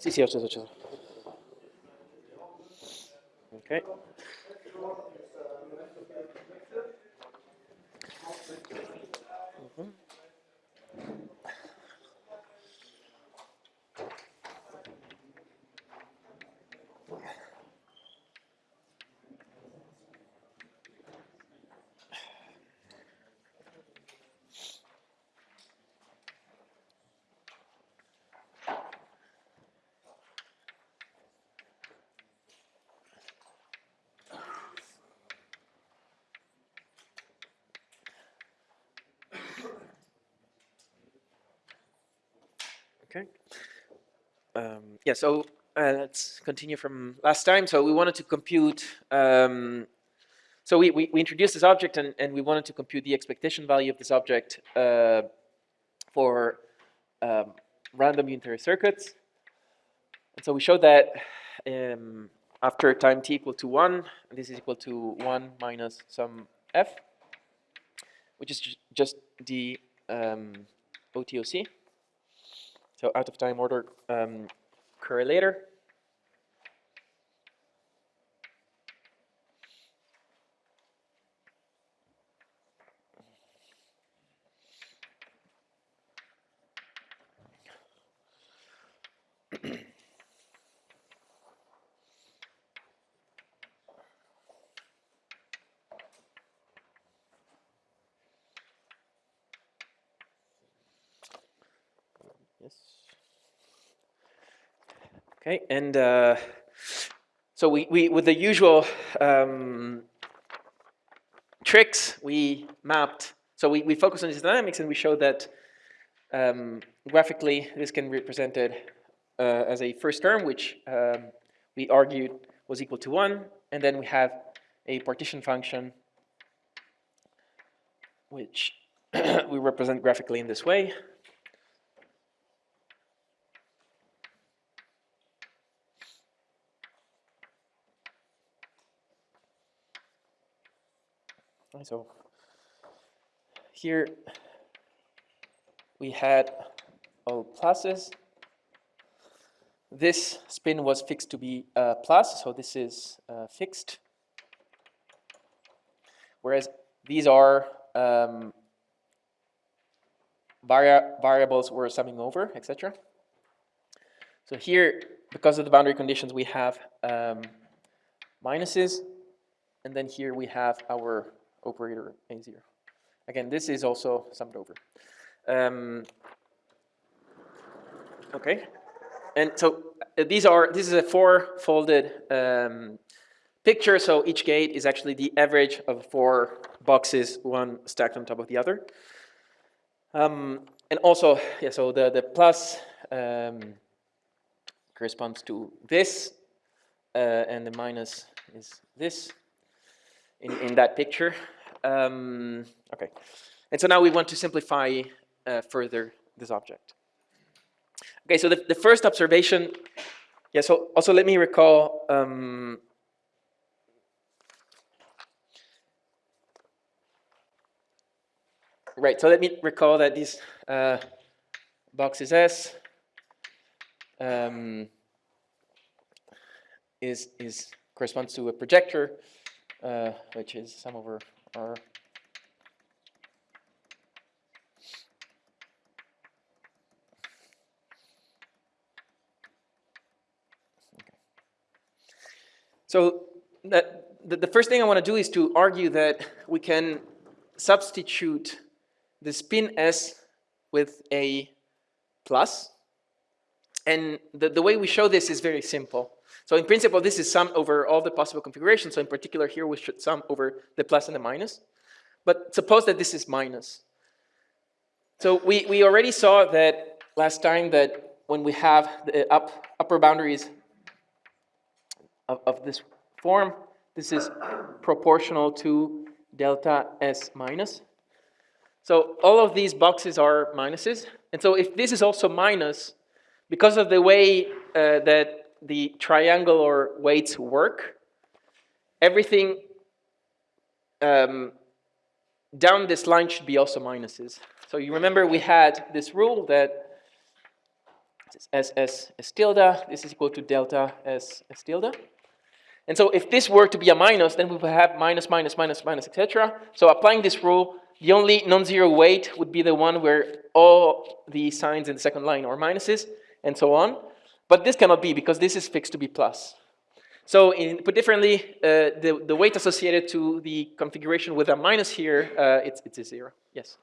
Sì, sì, ho acceso, ho acceso. Ok. Um, yeah, so uh, let's continue from last time. So we wanted to compute, um, so we, we, we, introduced this object and, and we wanted to compute the expectation value of this object uh, for um, random unitary circuits. And so we showed that um, after time t equal to 1, this is equal to 1 minus some f, which is just the um, OTOC. So out of time order um, correlator. Yes. Okay, and uh, so we, we, with the usual um, tricks, we mapped, so we, we focused on these dynamics and we showed that um, graphically this can be represented uh, as a first term, which um, we argued was equal to one, and then we have a partition function which we represent graphically in this way. So here we had all pluses. This spin was fixed to be plus, so this is uh, fixed. Whereas these are um, vari variables we're summing over, etc. So here, because of the boundary conditions, we have um, minuses, and then here we have our operator A0. Again, this is also summed over. Um, okay, and so uh, these are, this is a four-folded um, picture, so each gate is actually the average of four boxes, one stacked on top of the other. Um, and also, yeah, so the, the plus um, corresponds to this, uh, and the minus is this in, in that picture. Um, okay, and so now we want to simplify uh, further this object. Okay, so the, the first observation, yeah, so also let me recall um, Right, so let me recall that this uh, box is S um, is, is corresponds to a projector uh, which is sum over R. So that, the, the first thing I want to do is to argue that we can substitute the spin S with a plus. And the, the way we show this is very simple. So in principle, this is sum over all the possible configurations. So in particular, here we should sum over the plus and the minus. But suppose that this is minus. So we, we already saw that last time that when we have the up, upper boundaries of, of this form, this is proportional to delta S minus. So all of these boxes are minuses. And so if this is also minus, because of the way uh, that the triangular weights work, everything um, down this line should be also minuses. So you remember we had this rule that S S S tilde, this is equal to delta S S tilde. And so if this were to be a minus, then we would have minus, minus, minus, minus, etc. So applying this rule, the only non-zero weight would be the one where all the signs in the second line are minuses, and so on. But this cannot be because this is fixed to be plus. So in, put differently, uh, the, the weight associated to the configuration with a minus here, uh, it's, it's a zero. Yes?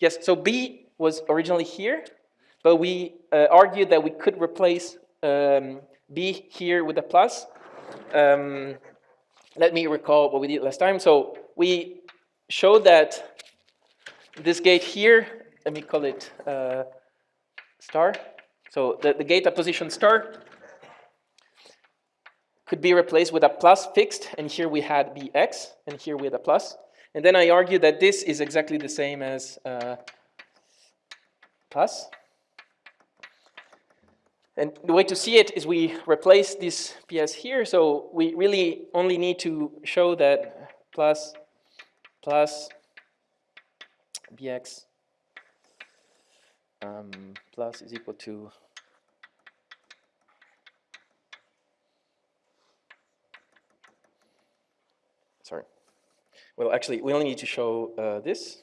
Yes, so B was originally here, but we uh, argued that we could replace um, B here with a plus. Um, let me recall what we did last time. So we showed that this gate here, let me call it uh, star. So the, the gate at position star could be replaced with a plus fixed, and here we had bx, and here we had a plus. And then I argue that this is exactly the same as uh, plus. And the way to see it is we replace this PS here, so we really only need to show that plus, plus, bx um, plus is equal to sorry. Well, actually, we only need to show uh, this.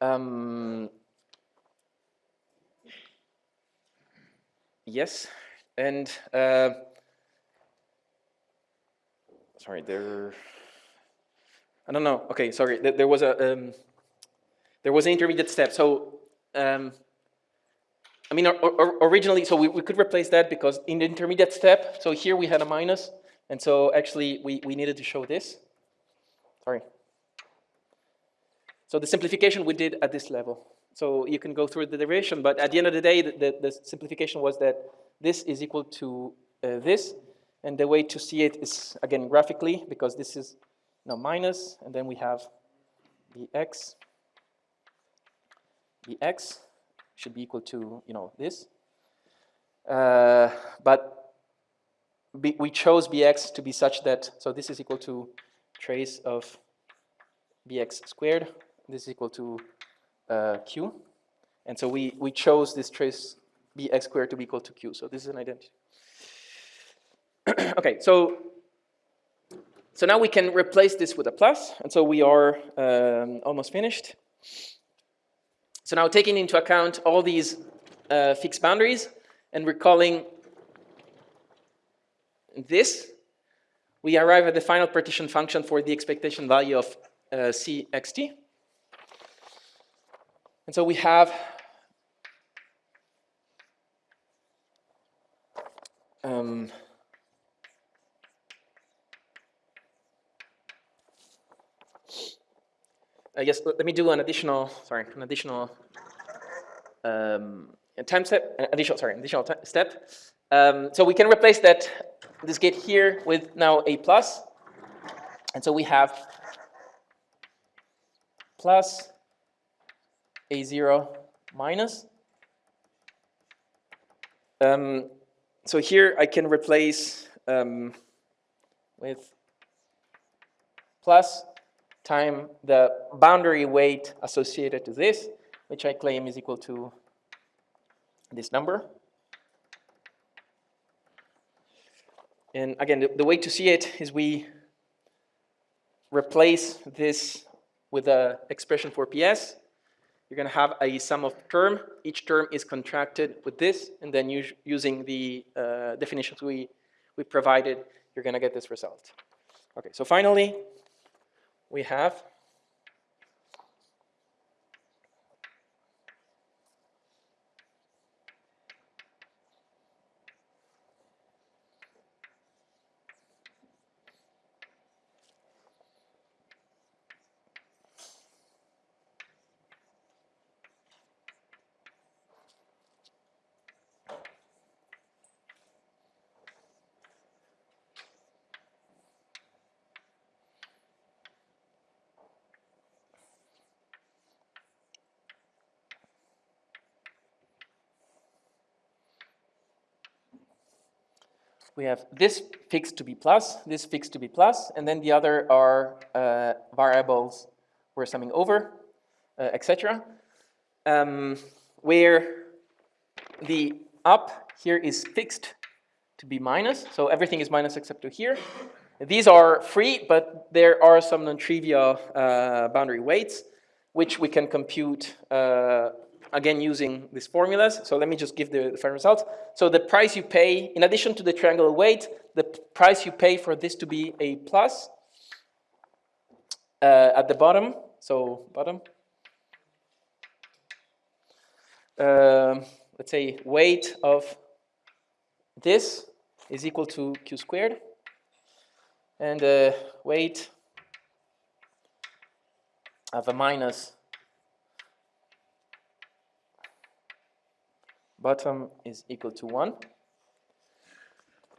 Um, yes, and uh, sorry, there. I don't know. Okay, sorry. There, was a um, there was an intermediate step. So um, I mean, or, or, originally, so we, we could replace that because in the intermediate step, so here we had a minus, and so actually we, we needed to show this. Sorry. So the simplification we did at this level. So you can go through the derivation, but at the end of the day, the, the, the simplification was that this is equal to uh, this, and the way to see it is, again, graphically, because this is know, minus, and then we have the x, the x should be equal to, you know, this. Uh, but we chose bx to be such that, so this is equal to trace of bx squared this is equal to uh, q. And so we, we chose this trace bx squared to be equal to q. So this is an identity. okay, so so now we can replace this with a plus, and so we are um, almost finished. So now taking into account all these uh, fixed boundaries and recalling this, we arrive at the final partition function for the expectation value of uh, cxt. And so we have um, I guess let me do an additional, sorry, an additional um, time step, additional, sorry, additional step. Um, so we can replace that, this gate here with now a plus. And so we have plus a0 minus. Um, so here I can replace um, with plus time the boundary weight associated to this, which I claim is equal to this number. And again, the, the way to see it is we replace this with an expression for PS, you're going to have a sum of term. Each term is contracted with this, and then using the uh, definitions we, we provided, you're going to get this result. Okay, so finally, we have we have this fixed to be plus, this fixed to be plus, and then the other are uh, variables we're summing over, uh, etc. Um, where the up here is fixed to be minus, so everything is minus except to here. These are free, but there are some non-trivial uh, boundary weights, which we can compute uh, again using these formulas. So let me just give the, final results. So the price you pay, in addition to the triangular weight, the price you pay for this to be a plus uh, at the bottom, so bottom, uh, let's say weight of this is equal to q squared, and the weight of a minus bottom is equal to 1.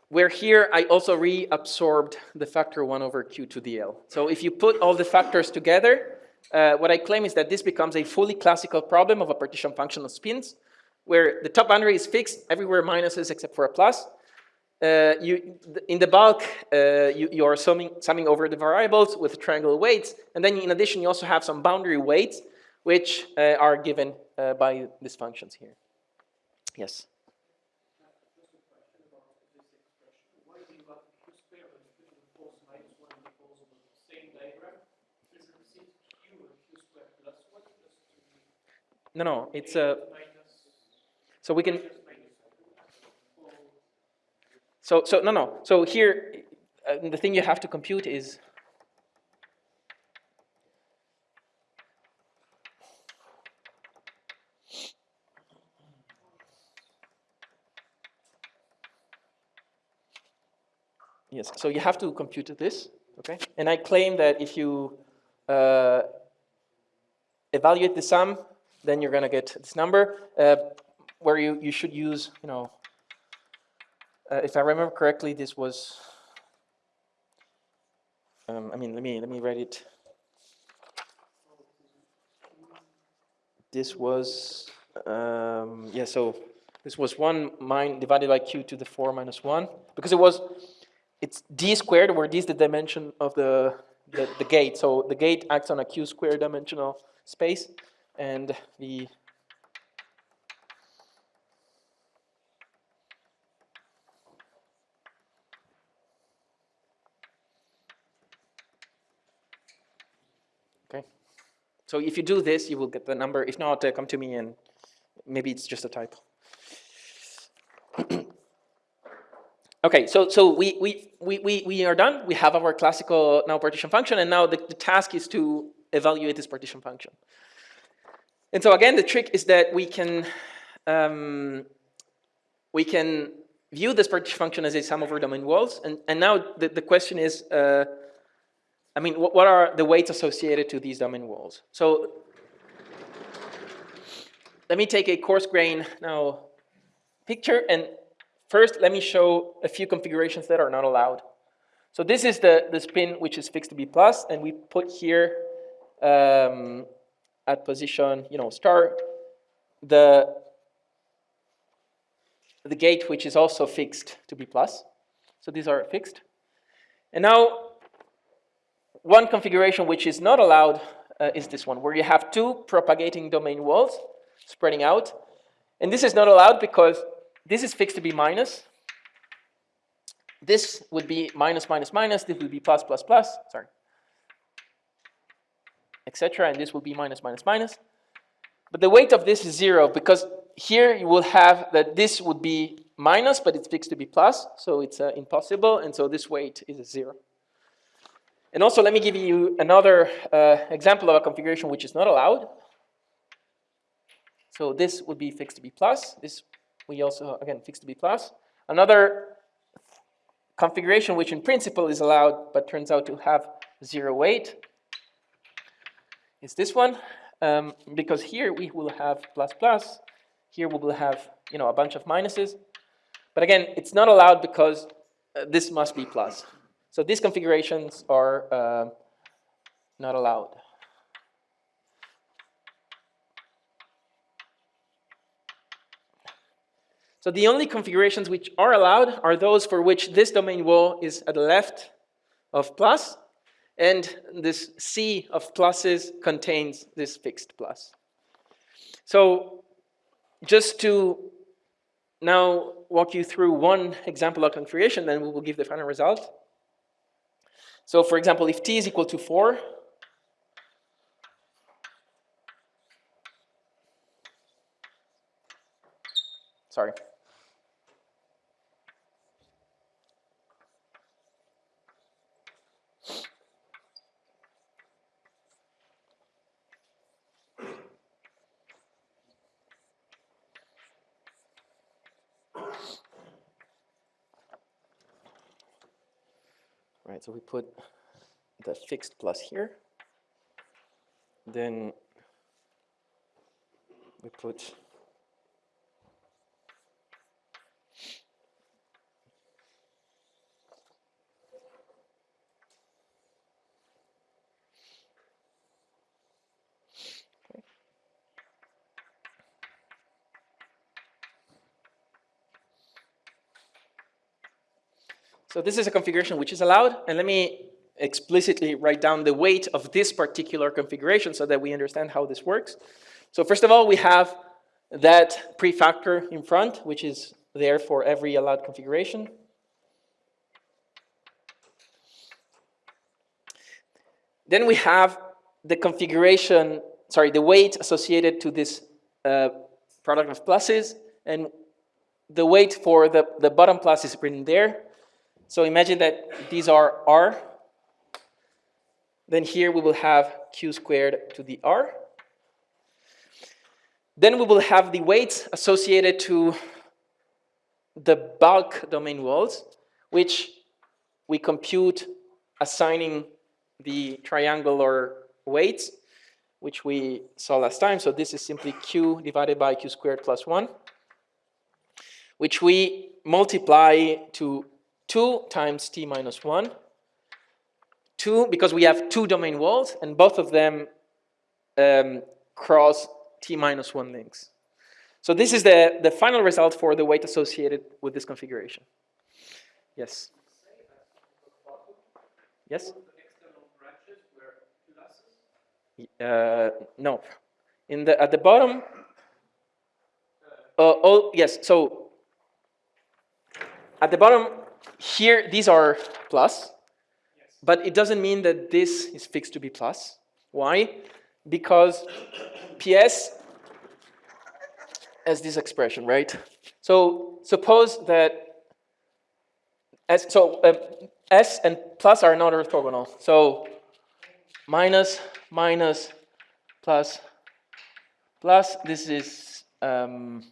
Where here I also reabsorbed the factor 1 over q to the L. So if you put all the factors together, uh, what I claim is that this becomes a fully classical problem of a partition function of spins, where the top boundary is fixed, everywhere minuses except for a plus. Uh, you, in the bulk, uh, you, you, are summing, summing over the variables with triangle weights, and then in addition you also have some boundary weights, which uh, are given uh, by these functions here. Yes. No, no, it's a. So we can. So, so no, no. So here, uh, the thing you have to compute is So you have to compute this, okay? And I claim that if you uh, evaluate the sum, then you're gonna get this number, uh, where you, you should use, you know, uh, if I remember correctly, this was, um, I mean, let me, let me write it. This was, um, yeah, so this was 1 min divided by q to the 4 minus 1, because it was it's d squared, where d is the dimension of the, the, the gate. So the gate acts on a q square dimensional space, and the Okay. So if you do this, you will get the number. If not, uh, come to me and maybe it's just a typo. Okay, so, so we, we, we, we, are done. We have our classical now partition function, and now the, the task is to evaluate this partition function. And so again, the trick is that we can, um, we can view this partition function as a sum over domain walls. And, and now the, the question is, uh, I mean, what, what are the weights associated to these domain walls? So let me take a coarse grain now picture and First, let me show a few configurations that are not allowed. So this is the, the spin which is fixed to be plus, and we put here um, at position, you know, star, the, the gate which is also fixed to be plus. So these are fixed. And now, one configuration which is not allowed uh, is this one, where you have two propagating domain walls spreading out. And this is not allowed because this is fixed to be minus. This would be minus, minus, minus. This would be plus, plus, plus. Sorry. Etc. And this will be minus, minus, minus. But the weight of this is zero because here you will have that this would be minus, but it's fixed to be plus. So it's uh, impossible. And so this weight is a zero. And also, let me give you another uh, example of a configuration which is not allowed. So this would be fixed to be plus. This we also, again, fixed to be plus. Another configuration which in principle is allowed but turns out to have zero weight is this one. Um, because here we will have plus plus, here we will have you know a bunch of minuses. But again, it's not allowed because uh, this must be plus. So these configurations are uh, not allowed. So the only configurations which are allowed are those for which this domain wall is at the left of plus, and this sea of pluses contains this fixed plus. So just to now walk you through one example of configuration, then we will give the final result. So for example, if t is equal to 4, sorry. Right, so we put the fixed plus here. Then we put So this is a configuration which is allowed, and let me explicitly write down the weight of this particular configuration so that we understand how this works. So first of all, we have that prefactor in front, which is there for every allowed configuration. Then we have the configuration, sorry, the weight associated to this uh, product of pluses, and the weight for the, the bottom plus is written there. So imagine that these are r. Then here we will have q squared to the r. Then we will have the weights associated to the bulk domain walls, which we compute assigning the triangular weights, which we saw last time. So this is simply q divided by q squared plus 1, which we multiply to 2 times t minus 1. 2, because we have two domain walls, and both of them um, cross t minus 1 links. So this is the, the final result for the weight associated with this configuration. Yes? Yes? Uh, no. In the, at the bottom, uh, oh, yes, so at the bottom, here, these are plus, yes. but it doesn't mean that this is fixed to be plus. Why? Because PS has this expression, right? So suppose that S, so uh, S and plus are not orthogonal. So minus, minus, plus, plus, this is, um,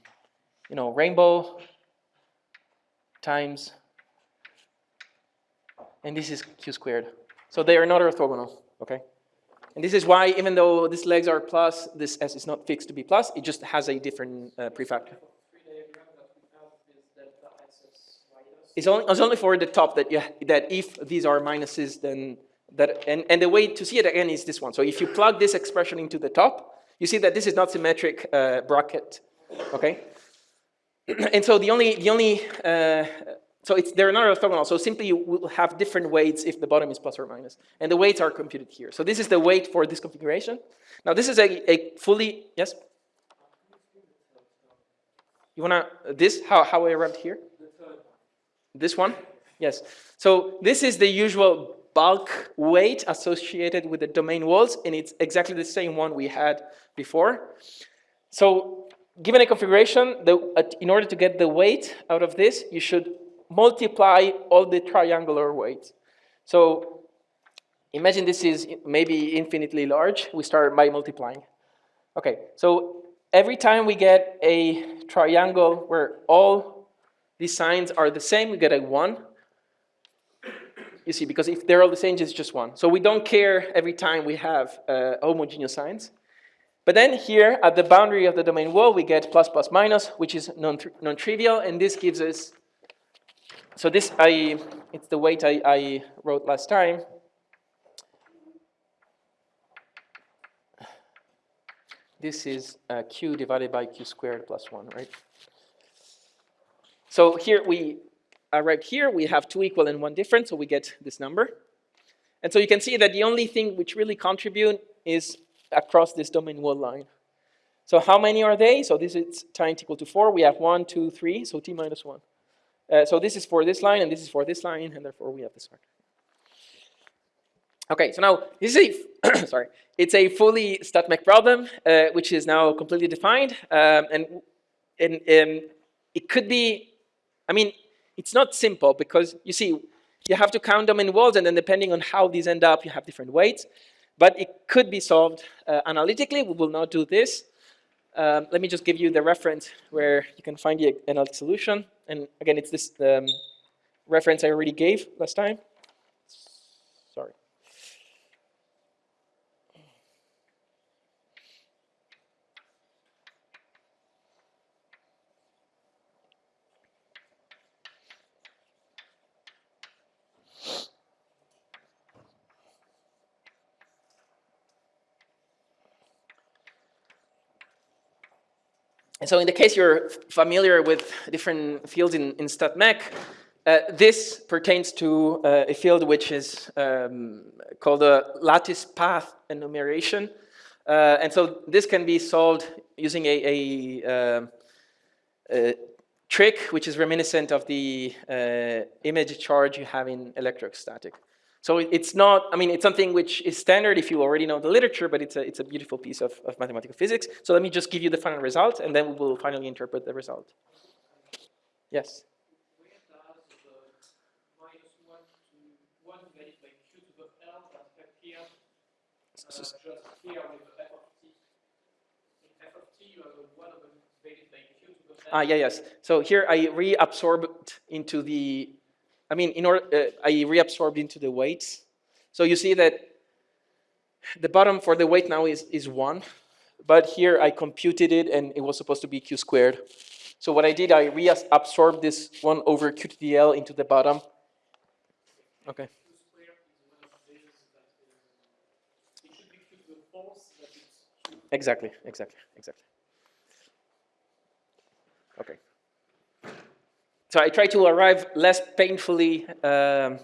you know, rainbow times and this is q squared. So they are not orthogonal, okay? And this is why, even though these legs are plus, this s is not fixed to be plus, it just has a different uh, prefactor. It's only, it's only for the top that, you, that if these are minuses, then that, and, and the way to see it again is this one. So if you plug this expression into the top, you see that this is not symmetric uh, bracket, okay? and so the only, the only uh, so it's, they're not orthogonal. So simply you will have different weights if the bottom is plus or minus. And the weights are computed here. So this is the weight for this configuration. Now this is a, a fully, yes? You wanna, this, how, how I arrived here? This one? Yes. So this is the usual bulk weight associated with the domain walls, and it's exactly the same one we had before. So given a configuration, the, uh, in order to get the weight out of this, you should multiply all the triangular weights. So imagine this is maybe infinitely large. We start by multiplying. Okay, so every time we get a triangle where all these signs are the same, we get a 1. You see, because if they're all the same, it's just 1. So we don't care every time we have uh, homogeneous signs. But then here, at the boundary of the domain wall, we get plus plus minus, which is non-trivial, non and this gives us so this, I, it's the weight I, I wrote last time. This is uh, q divided by q squared plus 1, right? So here we, uh, right here, we have two equal and one different, so we get this number. And so you can see that the only thing which really contribute is across this domain wall line. So how many are they? So this is time equal to 4. We have one, two, three. so t minus 1. Uh, so this is for this line, and this is for this line, and therefore we have this one. Okay, so now this is a sorry, it's a fully StatMech problem, uh, which is now completely defined, um, and and um, it could be, I mean, it's not simple because you see, you have to count domain walls, and then depending on how these end up, you have different weights. But it could be solved uh, analytically. We will not do this. Um, let me just give you the reference where you can find the analytic solution. And again, it's this um, reference I already gave last time. And so in the case you're familiar with different fields in, in StatMech, uh, this pertains to uh, a field which is um, called a lattice path enumeration. Uh, and so this can be solved using a, a, um, a trick which is reminiscent of the uh, image charge you have in electrostatic. So it's not, I mean, it's something which is standard if you already know the literature, but it's a, it's a beautiful piece of, of mathematical physics. So let me just give you the final result, and then we will finally interpret the result. Yes? Ah, yeah, yes. So here I reabsorbed into the I mean, in order, uh, I reabsorbed into the weights. So you see that the bottom for the weight now is, is 1, but here I computed it and it was supposed to be q squared. So what I did, I reabsorbed this 1 over q to the L into the bottom. Okay. Exactly, exactly, exactly. Okay so I try to arrive less painfully, um,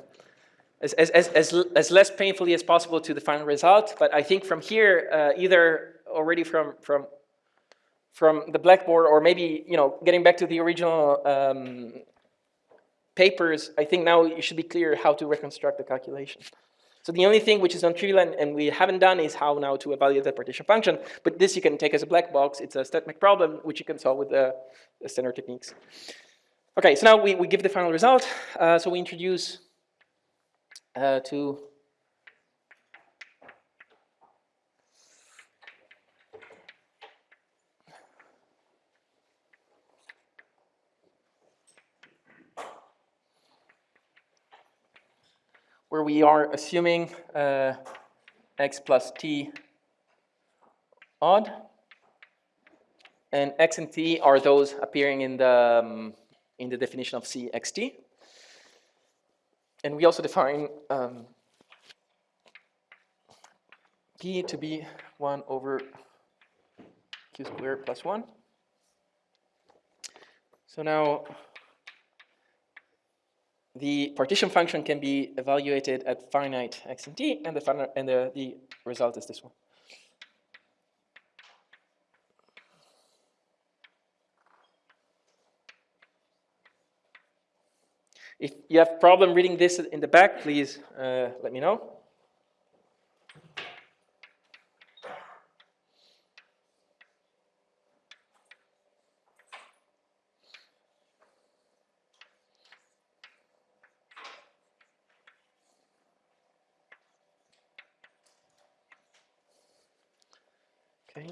as, as, as, as, less painfully as possible to the final result. But I think from here, uh, either already from, from, from the blackboard or maybe, you know, getting back to the original um, papers, I think now you should be clear how to reconstruct the calculation. So the only thing which is non-trivial and, and, we haven't done is how now to evaluate the partition function. But this you can take as a black box. It's a StatMech problem which you can solve with the, the standard techniques. Okay, so now we, we give the final result. Uh, so we introduce uh, to where we are assuming uh, x plus t odd, and x and t are those appearing in the um, in the definition of CXT. And we also define um, P to be 1 over Q squared plus 1. So now the partition function can be evaluated at finite x and t, and the, and the, the result is this one. If you have problem reading this in the back, please uh, let me know. Okay.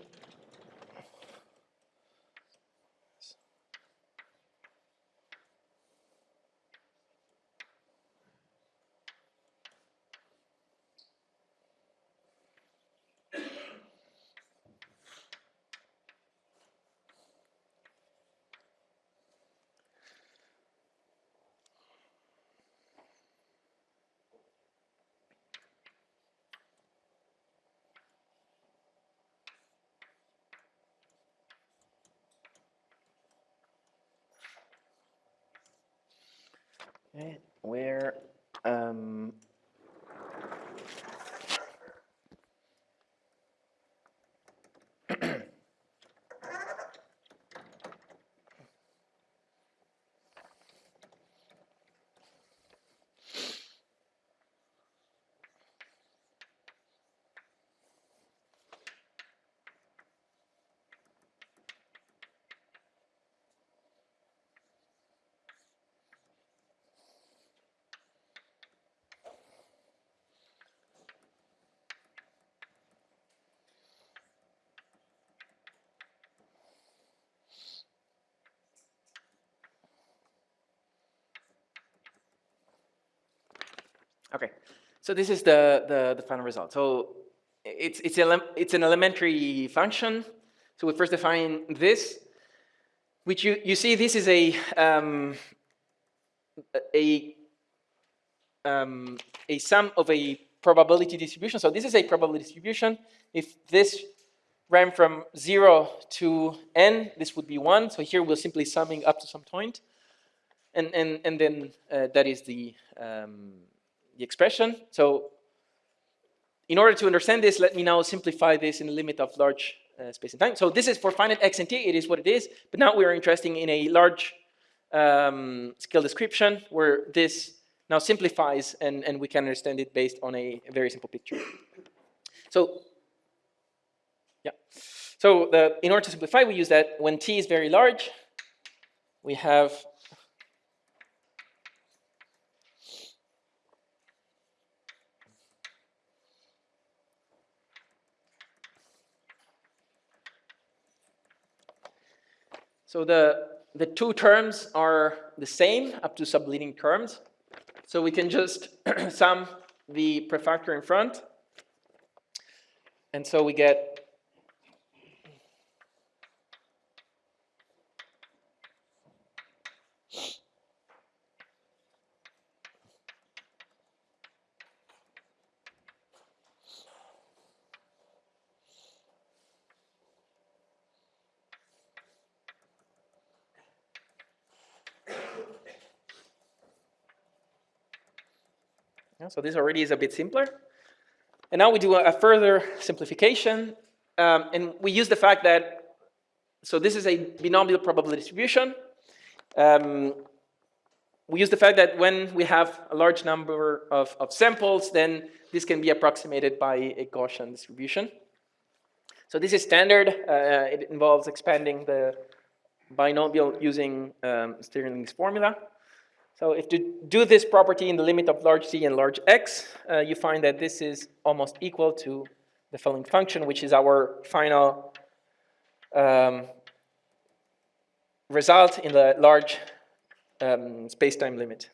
Okay, where um, Okay, so this is the, the, the final result. So it's, it's, it's an elementary function. So we first define this, which you, you see this is a, um, a, um, a sum of a probability distribution. So this is a probability distribution. If this ran from 0 to n, this would be 1. So here we're simply summing up to some point. And, and, and then uh, that is the, um, the expression. So in order to understand this, let me now simplify this in the limit of large uh, space and time. So this is for finite x and t, it is what it is. But now we are interested in a large um, scale description where this now simplifies and, and we can understand it based on a, very simple picture. So, yeah. So the, in order to simplify, we use that when t is very large, we have So the, the two terms are the same up to subleading terms. So we can just sum the prefactor in front. And so we get so this already is a bit simpler. And now we do a, a further simplification. Um, and we use the fact that, so this is a binomial probability distribution. Um, we use the fact that when we have a large number of, of samples, then this can be approximated by a Gaussian distribution. So this is standard. Uh, it involves expanding the binomial using um, Stirling's formula. So if you do this property in the limit of large C and large X, uh, you find that this is almost equal to the following function, which is our final um, result in the large um, space-time limit.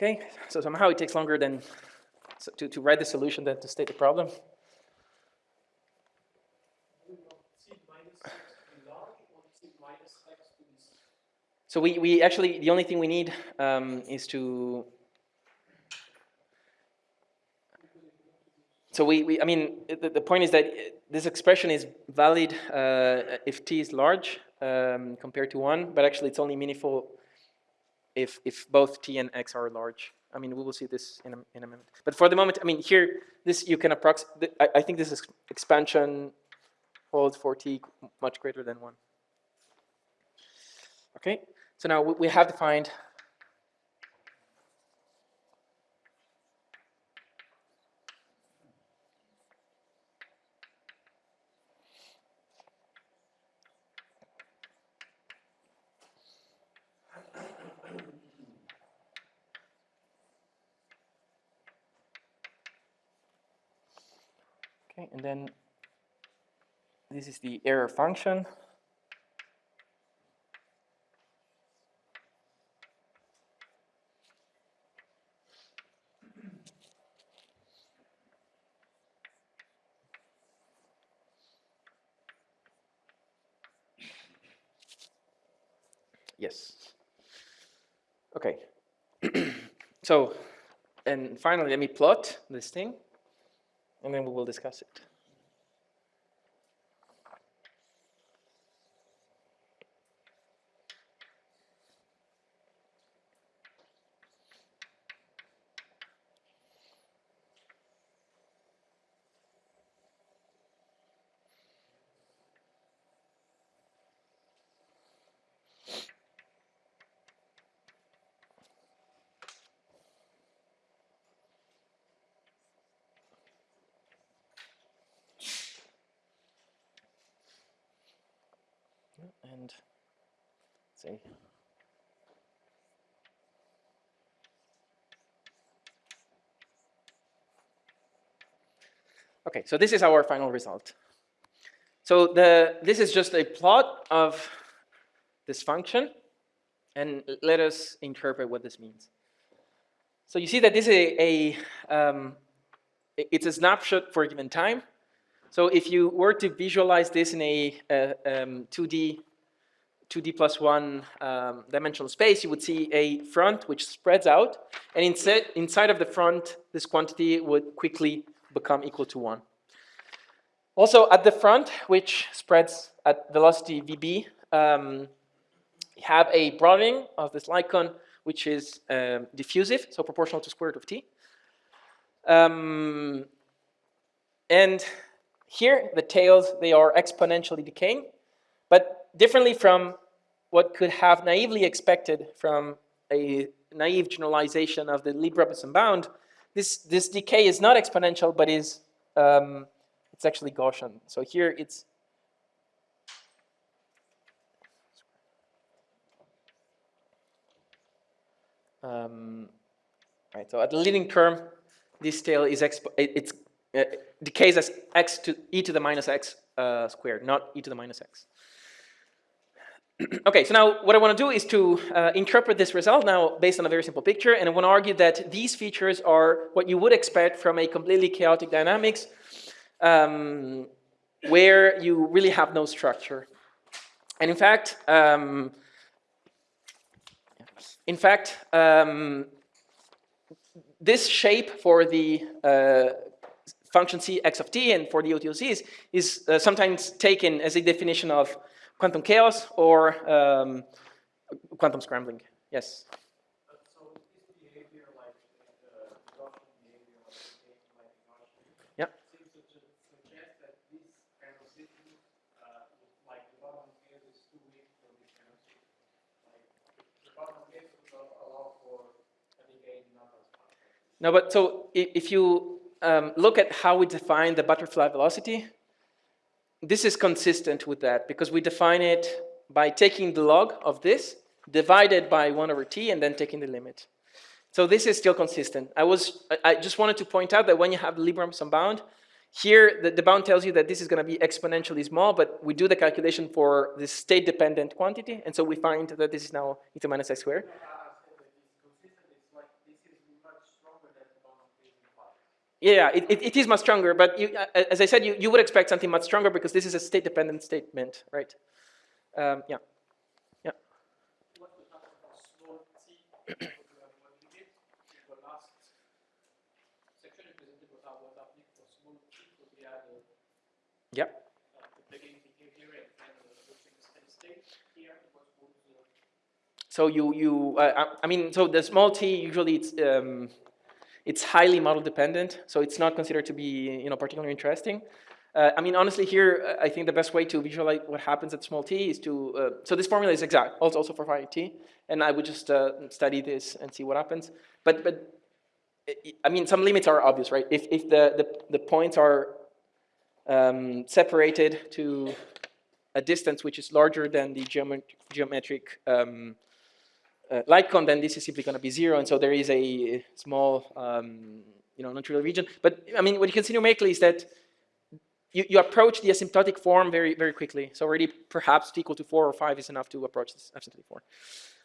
Okay, so somehow it takes longer than to, to write the solution than to state the problem. So we, we actually, the only thing we need um, is to, so we, we I mean, the, the point is that this expression is valid uh, if t is large um, compared to 1, but actually it's only meaningful if, if both t and x are large. I mean, we will see this in a, in a minute. But for the moment, I mean, here, this you can approximate, I, I think this is expansion holds for t much greater than 1. Okay, so now we, we have defined and then this is the error function. Yes. Okay. so, and finally, let me plot this thing and then we will discuss it. and see. Okay, so this is our final result. So the, this is just a plot of this function, and let us interpret what this means. So you see that this is a, a um, it's a snapshot for a given time. So if you were to visualize this in a, a um, 2D 2D plus one um, dimensional space, you would see a front which spreads out, and inside, inside of the front, this quantity would quickly become equal to one. Also at the front, which spreads at velocity vb, um, have a broadening of this light which is um, diffusive, so proportional to square root of t. Um, and here, the tails, they are exponentially decaying, but differently from what could have naively expected from a naive generalization of the Lieb-Robinson bound, this, this decay is not exponential, but is um, it's actually Gaussian. So here it's um, right. So at the leading term, this tail is expo it, it's uh, decays as x to e to the minus x uh, squared, not e to the minus x. okay, so now what I want to do is to uh, interpret this result now based on a very simple picture, and I want to argue that these features are what you would expect from a completely chaotic dynamics um, where you really have no structure. And in fact, um, in fact, um, this shape for the uh, function c x of t and for the OTOCs is uh, sometimes taken as a definition of quantum chaos or um, quantum scrambling. Yes. No, but so if you um, look at how we define the butterfly velocity, this is consistent with that because we define it by taking the log of this divided by 1 over t and then taking the limit. So this is still consistent. I was I just wanted to point out that when you have the Lieb-Robinson bound, here the, the bound tells you that this is going to be exponentially small, but we do the calculation for the state-dependent quantity, and so we find that this is now e to minus x squared. Yeah, it, it, it is much stronger, but you, uh, as I said, you, you would expect something much stronger because this is a state-dependent statement, right? Um, yeah. Yeah. yeah. So you, you uh, I mean, so the small t usually it's um, it's highly model dependent, so it's not considered to be you know, particularly interesting. Uh, I mean, honestly, here, uh, I think the best way to visualize what happens at small t is to, uh, so this formula is exact, also, also for phi t, and I would just uh, study this and see what happens. But, but I mean, some limits are obvious, right? If, if the, the, the points are um, separated to a distance which is larger than the geomet geometric um, uh, light then this is simply going to be zero. And so there is a small, um, you know, non-trivial region. But I mean, what you can see numerically is that you, you approach the asymptotic form very, very quickly. So already perhaps t equal to four or five is enough to approach this asymptotic form.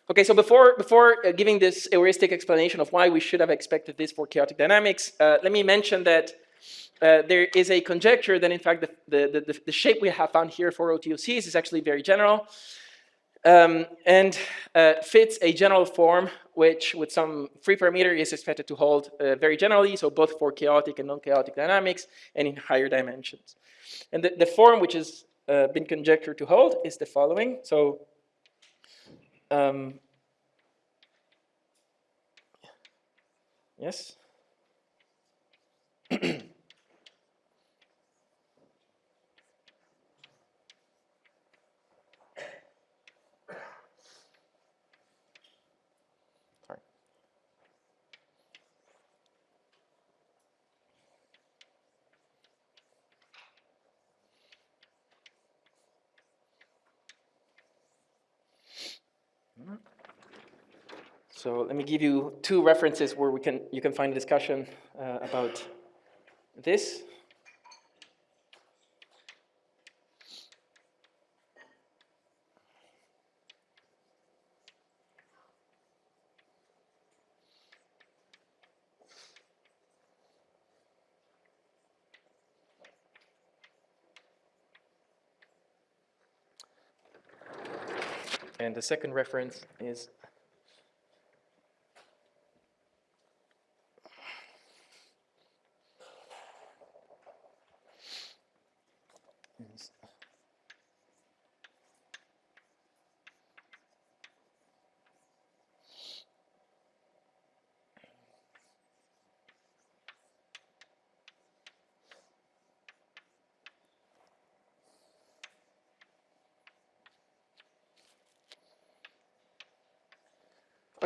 Okay, so before, before uh, giving this heuristic explanation of why we should have expected this for chaotic dynamics, uh, let me mention that uh, there is a conjecture that in fact the, the, the, the, shape we have found here for OTOCs is actually very general um, and uh, fits a general form which with some free parameter is expected to hold uh, very generally, so both for chaotic and non-chaotic dynamics and in higher dimensions. And the, the form which has uh, been conjectured to hold is the following. So um, yes. So let me give you two references where we can, you can find a discussion uh, about this. And the second reference is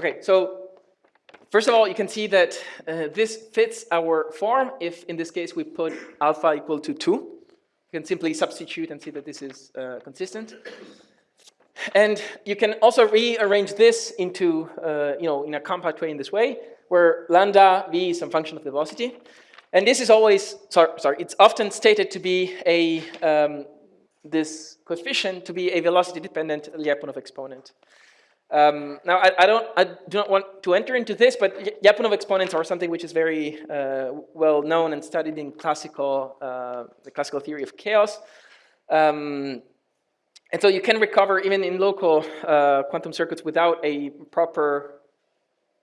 Okay, so first of all, you can see that uh, this fits our form if in this case we put alpha equal to 2. You can simply substitute and see that this is uh, consistent. And you can also rearrange this into, uh, you know, in a compact way in this way, where lambda v is some function of the velocity. And this is always, sorry, sorry it's often stated to be a, um, this coefficient to be a velocity-dependent Lyapunov exponent. Um, now, I, I, don't, I do not want to enter into this, but Lyapunov exponents are something which is very uh, well known and studied in classical, uh, the classical theory of chaos. Um, and so you can recover even in local uh, quantum circuits without a proper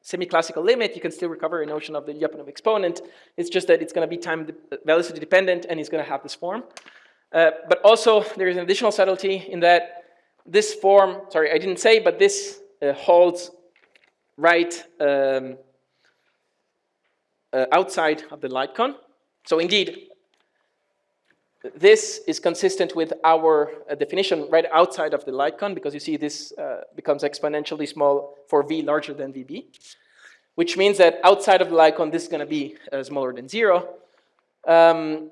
semi-classical limit, you can still recover a notion of the Lyapunov exponent. It's just that it's going to be time velocity dependent and it's going to have this form. Uh, but also there is an additional subtlety in that this form, sorry, I didn't say, but this uh, holds right um, uh, outside of the light cone. So indeed, this is consistent with our uh, definition right outside of the light cone because you see this uh, becomes exponentially small for v larger than vb, which means that outside of the light cone, this is going to be uh, smaller than zero. Um,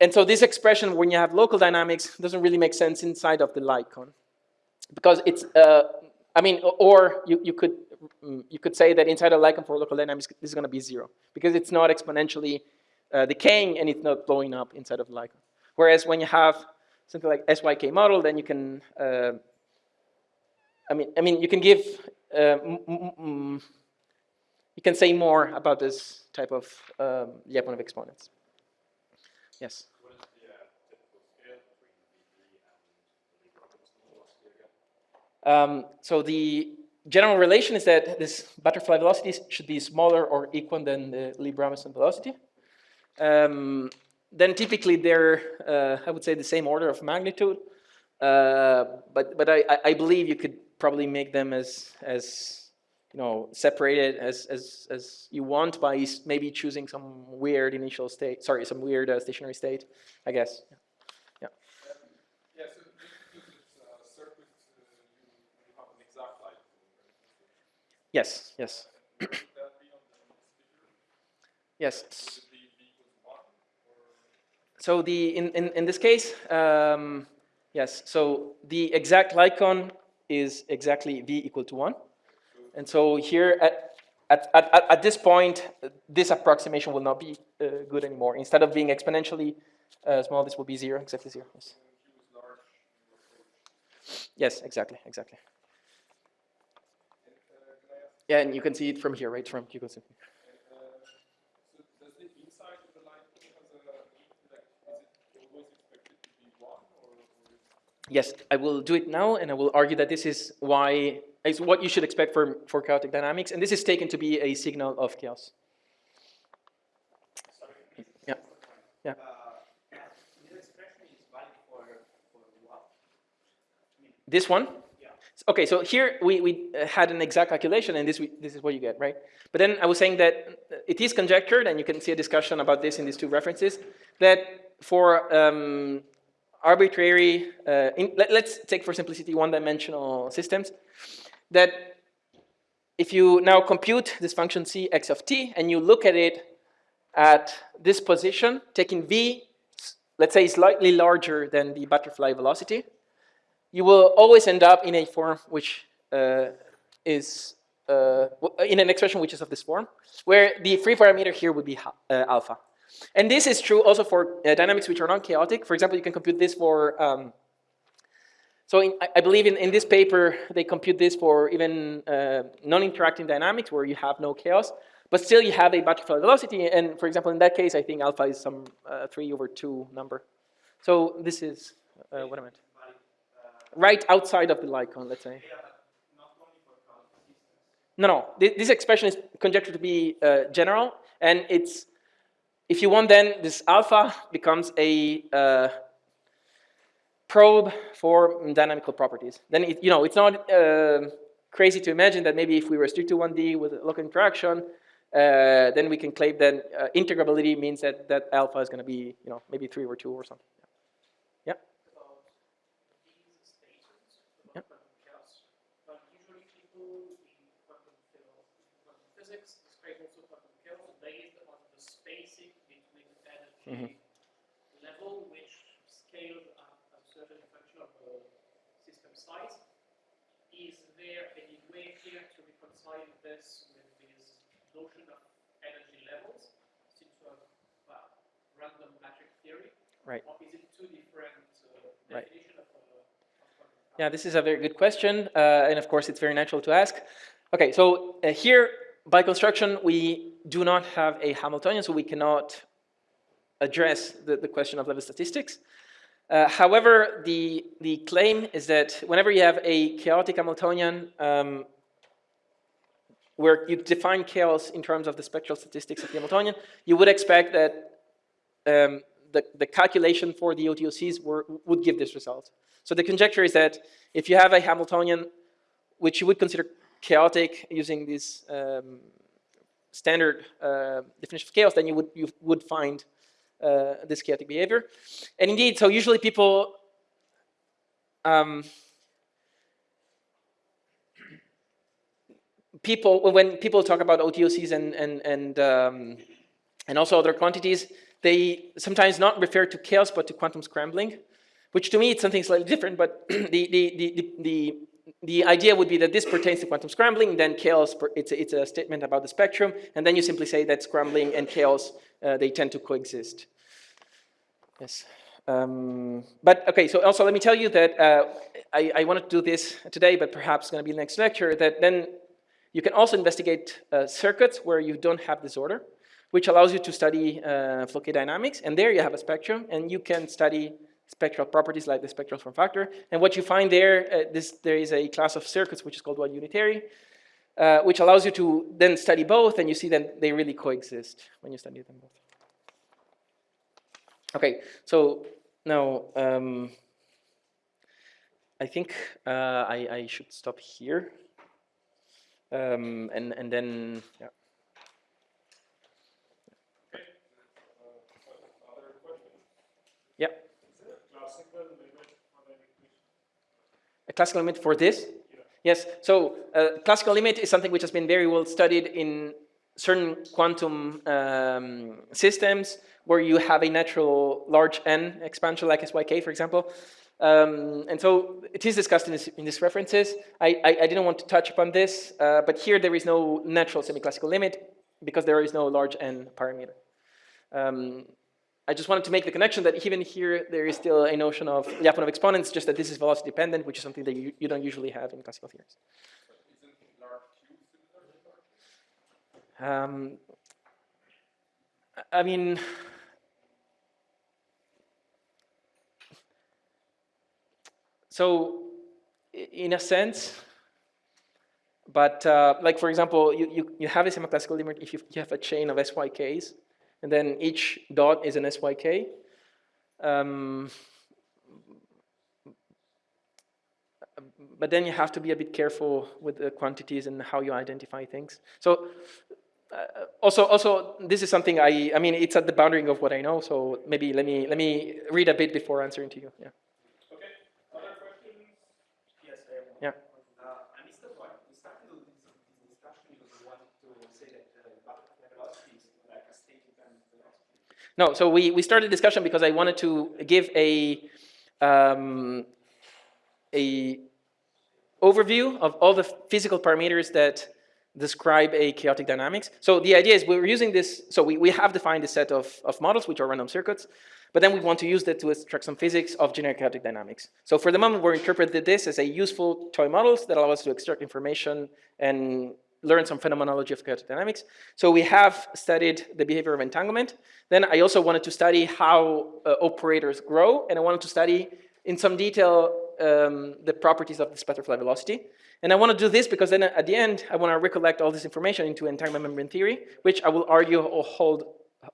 and so this expression, when you have local dynamics, doesn't really make sense inside of the cone. Because it's, uh, I mean, or you, you, could, mm, you could say that inside light cone for local dynamics, this is going to be zero. Because it's not exponentially uh, decaying and it's not blowing up inside of light. Whereas when you have something like SYK model, then you can, uh, I mean, I mean, you can give, uh, you can say more about this type of um, Lyapunov exponents. Yes. Um, so the general relation is that this butterfly velocity should be smaller or equal than the Lieb-Robinson velocity. Um, then typically they're, uh, I would say, the same order of magnitude. Uh, but but I, I believe you could probably make them as as you know, separated as, as, as you want by maybe choosing some weird initial state, sorry, some weird uh, stationary state, I guess. Yeah. yeah. yeah so this is circuit, you, you have an exact light. Yes, yes. yes. So the in, in, in this case, um, yes, so the exact cone is exactly v equal to 1. And so here at, at, at, at this point, this approximation will not be uh, good anymore. Instead of being exponentially uh, small, this will be zero, exactly zero. Yes. Yes, exactly, exactly. Yeah, and you can see it from here, right? From you can see. Yes, I will do it now, and I will argue that this is why is what you should expect for, for chaotic dynamics, and this is taken to be a signal of chaos. Yeah. Yeah. This one? Yeah. Okay, so here we, we had an exact calculation and this, we, this is what you get, right? But then I was saying that it is conjectured, and you can see a discussion about this in these two references, that for um, arbitrary, uh, in, let, us take for simplicity one-dimensional systems, that if you now compute this function c x of t and you look at it at this position, taking v, let's say slightly larger than the butterfly velocity, you will always end up in a form which uh, is uh, in an expression which is of this form, where the free parameter here would be uh, alpha. And this is true also for uh, dynamics which are non-chaotic. For example, you can compute this for um, so in, I believe in, in this paper, they compute this for even uh, non-interacting dynamics where you have no chaos, but still you have a butterfly velocity. And for example, in that case, I think alpha is some uh, 3 over 2 number. So this is uh, what I meant. right outside of the cone, let's say. No, no, Thi- this expression is conjectured to be uh, general, and it's, if you want then, this alpha becomes a uh, probe for dynamical properties. Then, it, you know, it's not um crazy to imagine that maybe if we restrict to 1D with local interaction, uh, then we can claim that uh, integrability means that that alpha is going to be, you know, maybe 3 or 2 or something. Yeah. about these stations, about quantum chaos. But usually people in quantum philo- quantum physics describe also quantum chaos based on the spacing between energy level, which scales up a certain function of the system size. Is there any way here to reconcile this with this notion of energy levels, since we have well, random matrix theory? Right. Or is it two different uh, Right. of, uh, Yeah, this is a very good question, uh, and of course it's very natural to ask. Okay, so uh, here by construction we do not have a Hamiltonian, so we cannot address the, the question of level statistics. Uh, however, the, the claim is that whenever you have a chaotic Hamiltonian, um, where you define chaos in terms of the spectral statistics of the Hamiltonian, you would expect that um, the, the calculation for the OTOCs were, would give this result. So the conjecture is that if you have a Hamiltonian, which you would consider chaotic using this um, standard uh, definition of chaos, then you would, you would find this chaotic behavior. And indeed, so usually people um, people when people talk about OTOCs and and and um, and also other quantities, they sometimes not refer to chaos but to quantum scrambling, which to me it's something slightly different. But the the the, the the idea would be that this pertains to quantum scrambling, then chaos, it's a, it's a statement about the spectrum, and then you simply say that scrambling and chaos, uh, they tend to coexist. Yes. Um, but okay, so also let me tell you that uh, I, I wanted to do this today, but perhaps going to be the next lecture, that then you can also investigate uh, circuits where you don't have disorder, which allows you to study uh, Floquet dynamics, and there you have a spectrum, and you can study spectral properties like the spectral form factor. And what you find there, uh, this, there is a class of circuits which is called one unitary, uh, which allows you to then study both, and you see that they really coexist when you study them both. Okay, so now um, I think uh, I, I should stop here, um, and and then yeah. Other questions? Yeah. Is there a classical limit for the equation? A classical limit for this? Yes, so uh, classical limit is something which has been very well studied in certain quantum um, systems where you have a natural large n expansion like SYK, for example. Um, and so it is discussed in, this, in these references. I, I, I didn't want to touch upon this, uh, but here there is no natural semi-classical limit because there is no large n parameter. Um, I just wanted to make the connection that even here there is still a notion of Lyapunov exponents, just that this is velocity dependent, which is something that you, you don't usually have in classical theories. Um, I mean, so in a sense, but uh, like for example, you, you, you have a semi-classical limit if you, you have a chain of SYKs, and then each dot is an SYK. Um, but then you have to be a bit careful with the quantities and how you identify things. So uh, also, also, this is something I, I mean, it's at the boundary of what I know, so maybe let me, let me read a bit before answering to you, yeah. Okay, other questions? Yes, I have one. Yeah. Uh, I missed the point. We started with this, this discussion because we wanted to say that uh, butterfly velocity is like a state independent velocity. No, so we, we started discussion because I wanted to give a, um, a overview of all the physical parameters that describe a chaotic dynamics. So the idea is we're using this, so we, we have defined a set of, of models, which are random circuits, but then we want to use that to extract some physics of generic chaotic dynamics. So for the moment, we're interpreting this as a useful toy models that allow us to extract information and learn some phenomenology of chaotic dynamics. So we have studied the behavior of entanglement. Then I also wanted to study how uh, operators grow, and I wanted to study in some detail um, the properties of this butterfly velocity. And I want to do this because then at the end, I want to recollect all this information into entanglement membrane theory, which I will argue hold,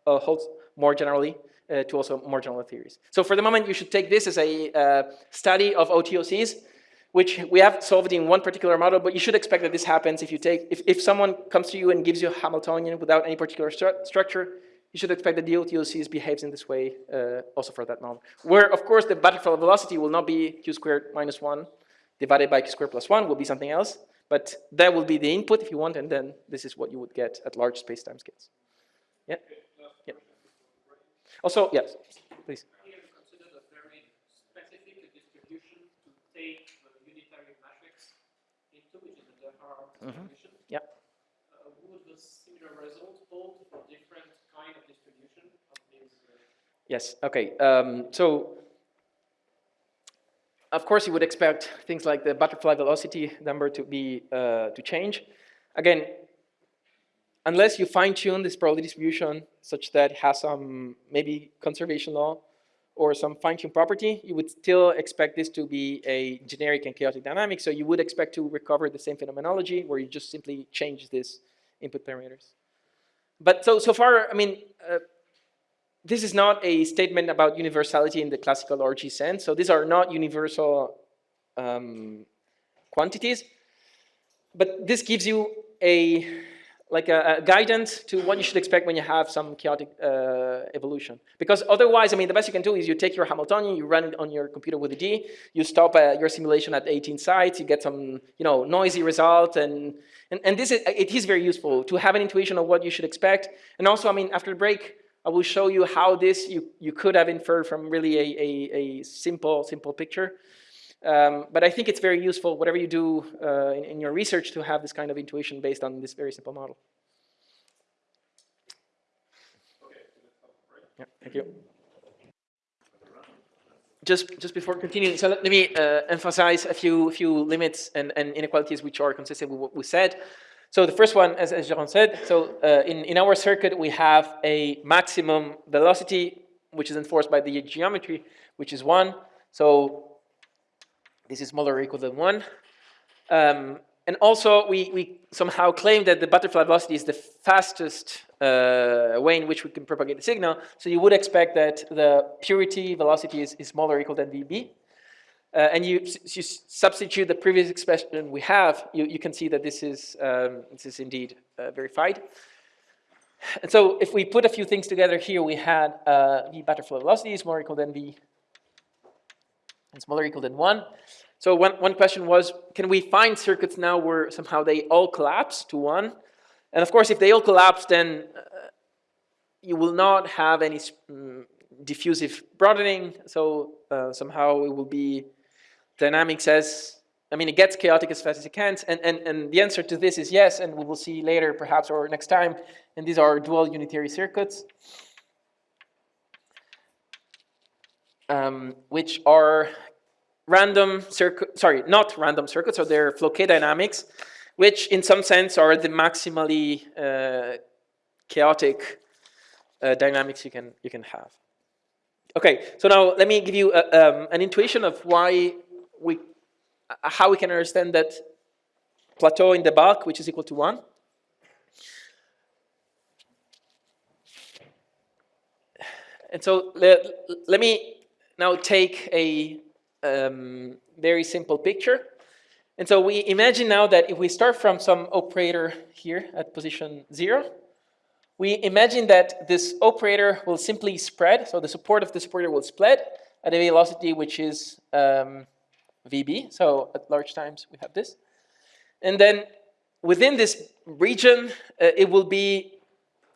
uh, holds more generally uh, to also more general theories. So for the moment, you should take this as a uh, study of OTOCs, which we have solved in one particular model, but you should expect that this happens if you take, if, if someone comes to you and gives you a Hamiltonian without any particular stru structure, you should expect that the OTOCs behaves in this way uh, also for that model. Where, of course, the butterfly velocity will not be q squared minus 1 divided by q squared plus 1 will be something else, but that will be the input if you want, and then this is what you would get at large space-time scales. Yeah? yeah. Also, yes, please. Here consider a very specific distribution to take the unitary matrix into, which is the Haar Mhm. distribution. Yeah. Uh, would the similar result hold for different kind of distribution of these? Uh, Yes, okay. Um, so, of course, you would expect things like the butterfly velocity number to be, uh, to change. Again, unless you fine tune this probability distribution such that it has some maybe conservation law or some tune property, you would still expect this to be a generic and chaotic dynamic. So you would expect to recover the same phenomenology where you just simply change these input parameters. But so, so far, I mean, uh, this is not a statement about universality in the classical RG sense. So these are not universal um, quantities, but this gives you a like a, a, guidance to what you should expect when you have some chaotic uh, evolution. Because otherwise, I mean, the best you can do is you take your Hamiltonian, you run it on your computer with a D, you stop uh, your simulation at 18 sites, you get some, you know, noisy result, and, and, and this is, it is very useful to have an intuition of what you should expect. And also, I mean, after the break, I will show you how this you, you could have inferred from really a, a, a simple, simple picture. Um, but I think it's very useful, whatever you do uh, in, in, your research, to have this kind of intuition based on this very simple model. Yeah, thank you. Just, just before continuing, so let, me uh, emphasize a few, few limits and, and inequalities which are consistent with what we said. So the first one, as, as Jeroen said, so uh, in, in our circuit, we have a maximum velocity, which is enforced by the geometry, which is one. So this is smaller or equal than one. Um, and also, we, we somehow claim that the butterfly velocity is the fastest uh, way in which we can propagate the signal. So you would expect that the purity velocity is, is smaller or equal than VB. Uh, and you, you substitute the previous expression we have, you, you can see that this is, um, this is indeed uh, verified. And so if we put a few things together here, we had uh, V butterfly velocity is more equal than V and smaller equal than 1. So one, one question was, can we find circuits now where somehow they all collapse to 1? And of course, if they all collapse, then uh, you will not have any um, diffusive broadening. So uh, somehow it will be dynamics as, I mean, it gets chaotic as fast as it can. And, and, and the answer to this is yes, and we will see later perhaps or next time. And these are dual unitary circuits. Um, which are random circuit, sorry, not random circuits, so they're K dynamics, which in some sense are the maximally uh, chaotic uh, dynamics you can, you can have. Okay, so now let me give you a, um, an intuition of why we, how we can understand that plateau in the bulk, which is equal to one. And so let, let me now take a um, very simple picture. And so we imagine now that if we start from some operator here at position zero, we imagine that this operator will simply spread, so the support of this operator will spread at a velocity which is um, VB, so at large times we have this. And then within this region, uh, it will be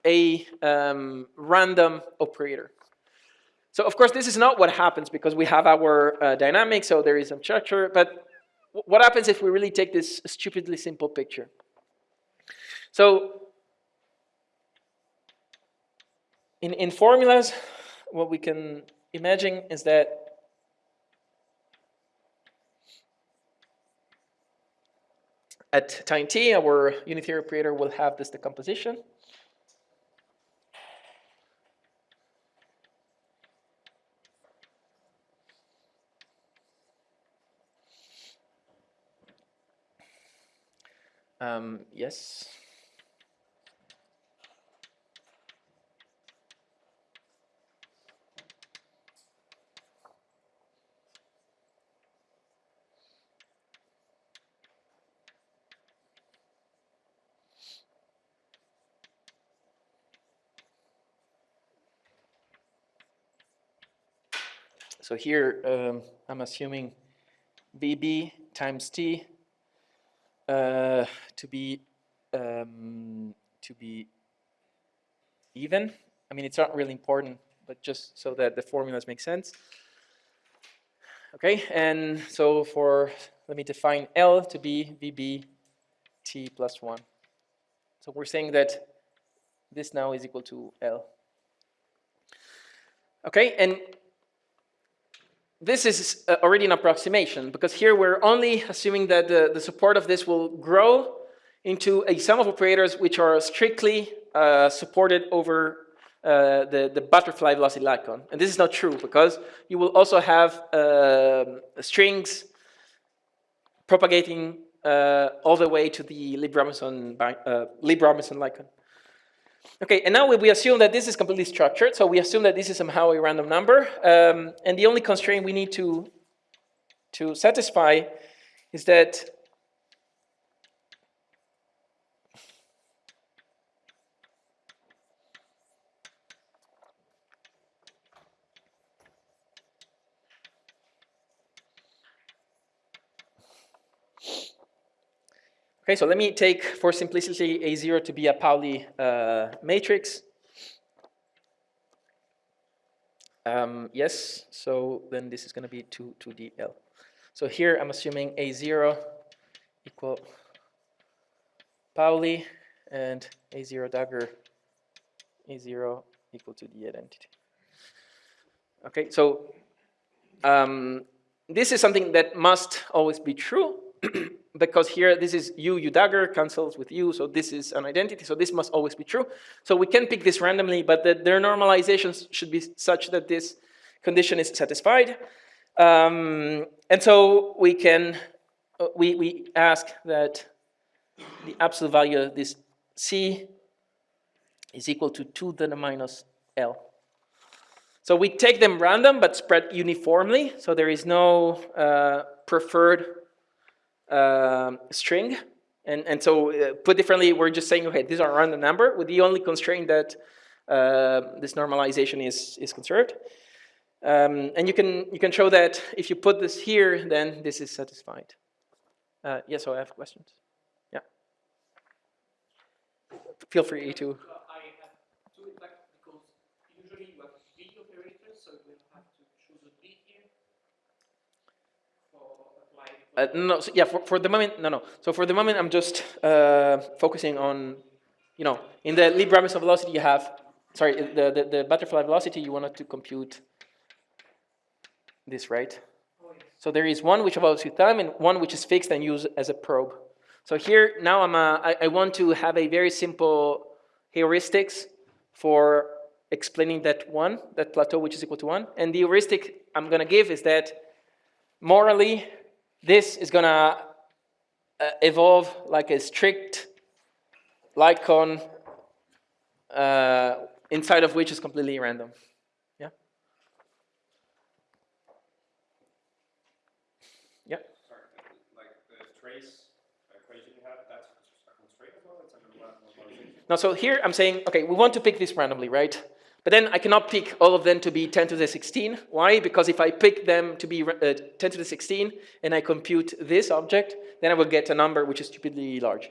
a um, random operator. So of course, this is not what happens because we have our uh, dynamic, so there is some structure, but what happens if we really take this stupidly simple picture? So in, in formulas, what we can imagine is that at time t, our unitary operator will have this decomposition. Um, yes. So here um, I'm assuming VB times T to be um, to be even. I mean, it's not really important, but just so that the formulas make sense. Okay, and so for, let me define L to be VB T plus 1. So we're saying that this now is equal to L. Okay, and this is uh, already an approximation because here we're only assuming that the, the support of this will grow into a sum of operators which are strictly uh, supported over uh, the, the butterfly velocity light cone. And this is not true because you will also have uh, strings propagating uh, all the way to the Lieb-Robinson uh, Lieb-Robinson light cone. Okay, and now we assume that this is completely structured, so we assume that this is somehow a random number, um, and the only constraint we need to, to satisfy is that Okay, so let me take, for simplicity, A0 to be a Pauli uh, matrix. Um, yes, so then this is going to be 2, 2DL. So here I'm assuming A0 equal Pauli and A0 dagger A0 equal to the identity. Okay, so um, this is something that must always be true because here this is u, u dagger cancels with u, so this is an identity, so this must always be true. So we can pick this randomly, but the, their normalizations should be such that this condition is satisfied. Um, and so we can, uh, we, we ask that the absolute value of this c is equal to 2 to the minus l. So we take them random, but spread uniformly, so there is no uh, preferred um, string. And, and so uh, put differently, we're just saying, okay, these are random number with the only constraint that uh, this normalization is, is conserved. Um, and you can, you can show that if you put this here, then this is satisfied. Uh, yes, so I have questions. Yeah. Feel free to. Uh, I have two like because usually you have B operators, so you have to choose a B here for applying. Uh, no, so yeah, for, for the moment, no, no. So for the moment, I'm just uh, focusing on, you know, in the Lieb-Robinson velocity you have, sorry, the, the, the butterfly velocity, you wanted to compute this, right? So there is one which evolves with time and one which is fixed and used as a probe. So here, now I'm a, I, I want to have a very simple heuristics for explaining that one, that plateau which is equal to one. And the heuristic I'm gonna give is that morally, this is gonna uh, evolve like a strict light cone uh, inside of which is completely random. Yeah? Yeah? Sorry, like the trace equation you have, that's a constraint as well? It's under? Now, so here I'm saying, okay, we want to pick this randomly, right? But then I cannot pick all of them to be 10 to the 16. Why? Because if I pick them to be uh, 10 to the 16 and I compute this object, then I will get a number which is stupidly large.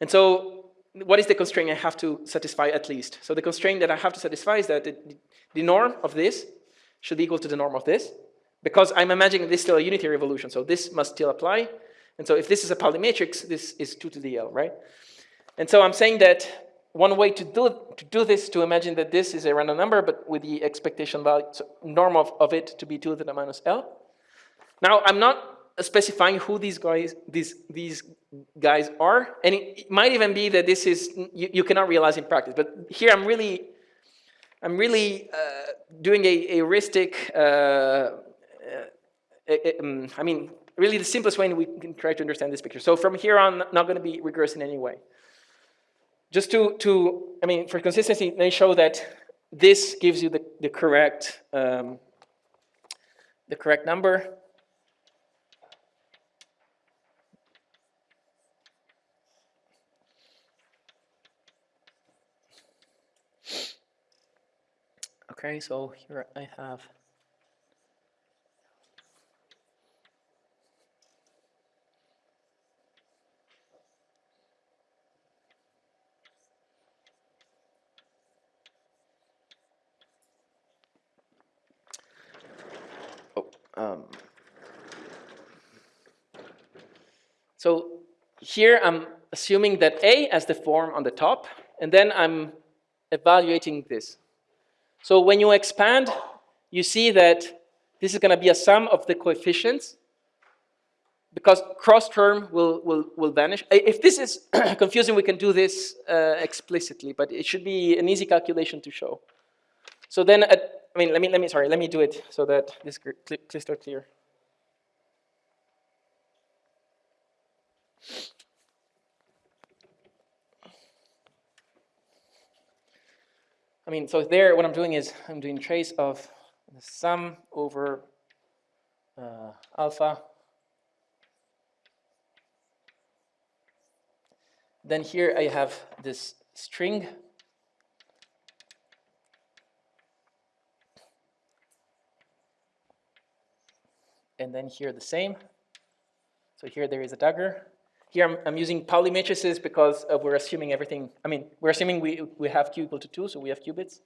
And so what is the constraint I have to satisfy at least? So the constraint that I have to satisfy is that the, the norm of this should be equal to the norm of this because I'm imagining this is still a unitary evolution, so this must still apply. And so if this is a Pauli matrix, this is 2 to the L, right? And so I'm saying that one way to do, to do this to imagine that this is a random number, but with the expectation value, so norm of, of it to be 2 to the minus L. Now, I'm not specifying who these guys, these, these guys are, and it, it might even be that this is, you, you cannot realize in practice, but here I'm really, I'm really uh, doing a, heuristic, uh, uh, um, I mean, really the simplest way we can try to understand this picture. So from here on, not going to be rigorous in any way. Just to, to, I mean, for consistency, they show that this gives you the, the correct, um, the correct number. Okay, so here I have um, so here I'm assuming that A as the form on the top, and then I'm evaluating this. So when you expand, you see that this is going to be a sum of the coefficients because cross term will, will, will vanish. If this is confusing, we can do this uh, explicitly, but it should be an easy calculation to show. So then, at, I mean, let me, let me, sorry, let me do it so that this is clear. I mean, so there, what I'm doing is I'm doing trace of the sum over uh, alpha. Then here I have this string. And then here the same. So here there is a dagger. Here I'm, I'm using Pauli matrices because uh, we're assuming everything, I mean, we're assuming we, we have q equal to 2, so we have qubits.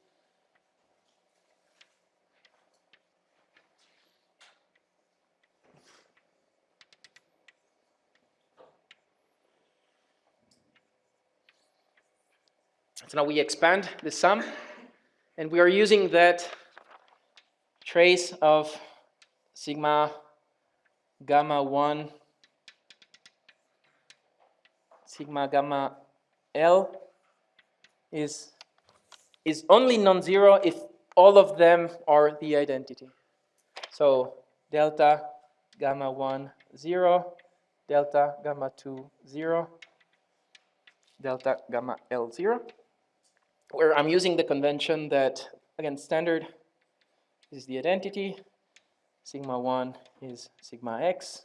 So now we expand the sum, and we are using that trace of sigma gamma 1 sigma gamma L is, is only non-zero if all of them are the identity. So delta gamma 1, 0, delta gamma 2, 0, delta gamma L 0, where I'm using the convention that, again, standard is the identity, sigma 1 is sigma x,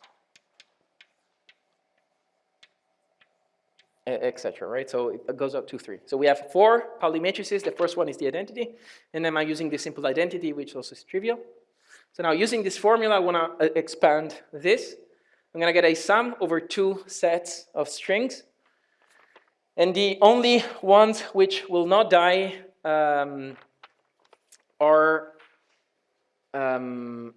etc. Right? So it goes up to three. So we have four Pauli matrices. The first one is the identity, and then I'm using the simple identity, which also is trivial. So now using this formula, I want to expand this. I'm going to get a sum over two sets of strings, and the only ones which will not die um, are um,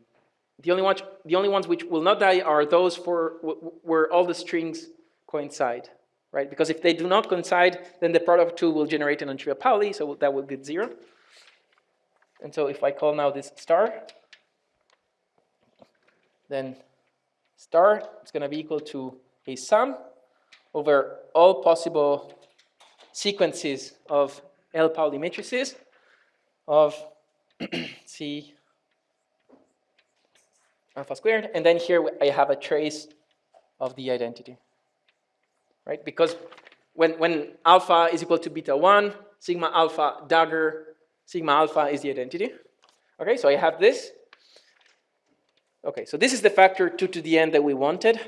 the only ones. The only ones which will not die are those for where all the strings coincide right? Because if they do not coincide, then the product of two will generate an non-trivial Pauli, so that will get zero. And so if I call now this star, then star is going to be equal to a sum over all possible sequences of L Pauli matrices of C alpha squared, and then here I have a trace of the identity right? Because when, when alpha is equal to beta 1, sigma alpha dagger, sigma alpha is the identity. Okay, so I have this. Okay, so this is the factor 2 to the n that we wanted.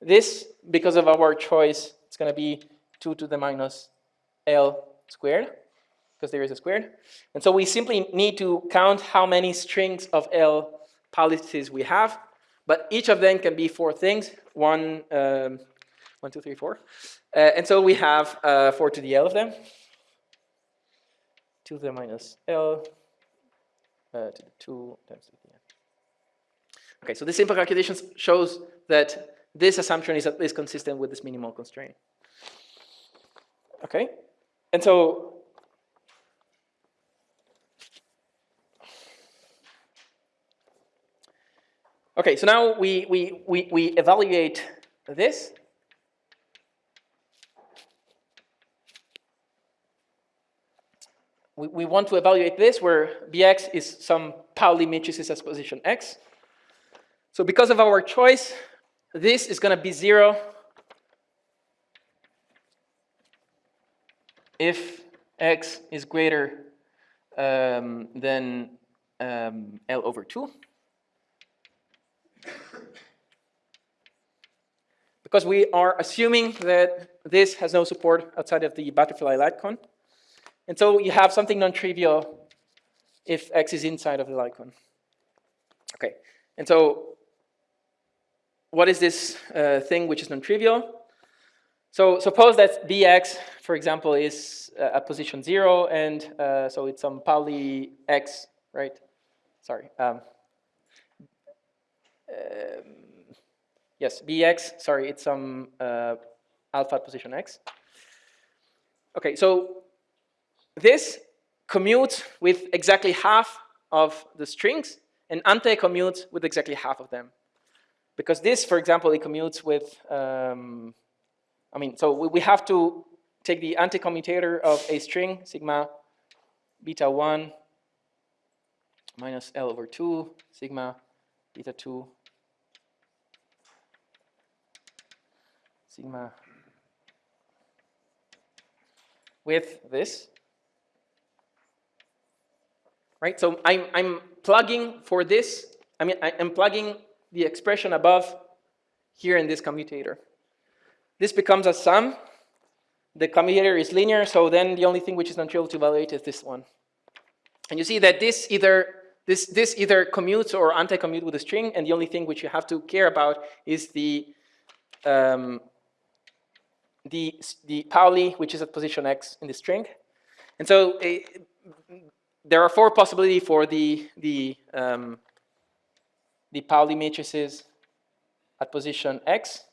This, because of our choice, it's going to be 2 to the minus L squared, because there is a squared. And so we simply need to count how many strings of L Paulis we have, but each of them can be four things. One, um, one, two, three, four. Uh, and so we have uh, 4 to the L of them. 2 to the minus L uh, to the 2 times the N. Okay, so this simple calculation shows that this assumption is at least consistent with this minimal constraint. Okay, and so Okay, so now we, we, we, we evaluate this. we, we want to evaluate this where Bx is some Pauli matrices as position x. So because of our choice, this is going to be 0 if x is greater um, than um, L over 2. Because we are assuming that this has no support outside of the butterfly cone. And so you have something non-trivial if x is inside of the light. Okay, and so what is this uh, thing which is non-trivial? So suppose that bx, for example, is uh, at position zero, and uh, so it's some Pauli x, right? Sorry. Um, um, yes, bx, sorry, it's some uh, alpha position x. Okay, so this commutes with exactly half of the strings, and anti-commutes with exactly half of them. Because this, for example, it commutes with, um, I mean, so we, we have to take the anti-commutator of a string, sigma beta 1 minus L over 2, sigma beta 2, sigma with this. Right, so I'm, I'm plugging for this, I mean, I'm plugging the expression above here in this commutator. This becomes a sum. The commutator is linear, so then the only thing which is non-trivial to evaluate is this one. And you see that this either this this either commutes or anti-commute with a string, and the only thing which you have to care about is the um, the the Pauli, which is at position x in the string. And so uh, there are four possibilities for the the um, the Pauli matrices at position x.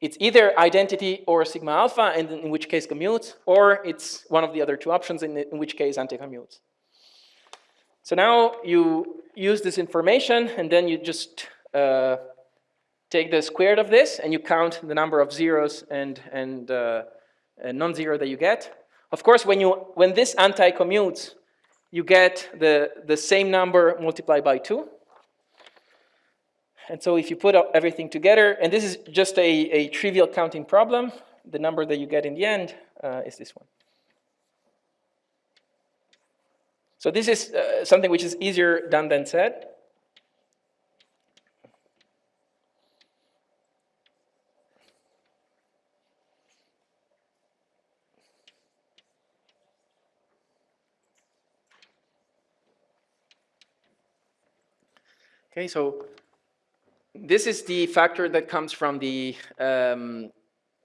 It's either identity or sigma alpha, and in which case commutes, or it's one of the other two options, in, in which case anti-commutes. So now you use this information, and then you just uh, take the squared of this, and you count the number of zeros and, and, uh, and non-zero that you get. Of course, when, you, when this anti-commutes, you get the, the same number multiplied by 2. And so if you put everything together, and this is just a, a trivial counting problem, the number that you get in the end uh, is this one. So this is uh, something which is easier done than said. Okay, so this is the factor that comes from the um,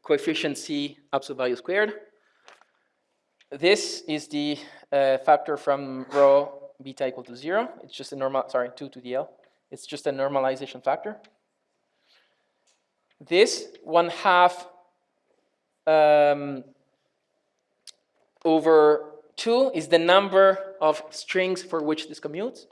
coefficient C absolute value squared. This is the uh, factor from rho beta equal to zero. It's just a normal, sorry, two to the L. It's just a normalization factor. This one half um, over two is the number of strings for which this commutes.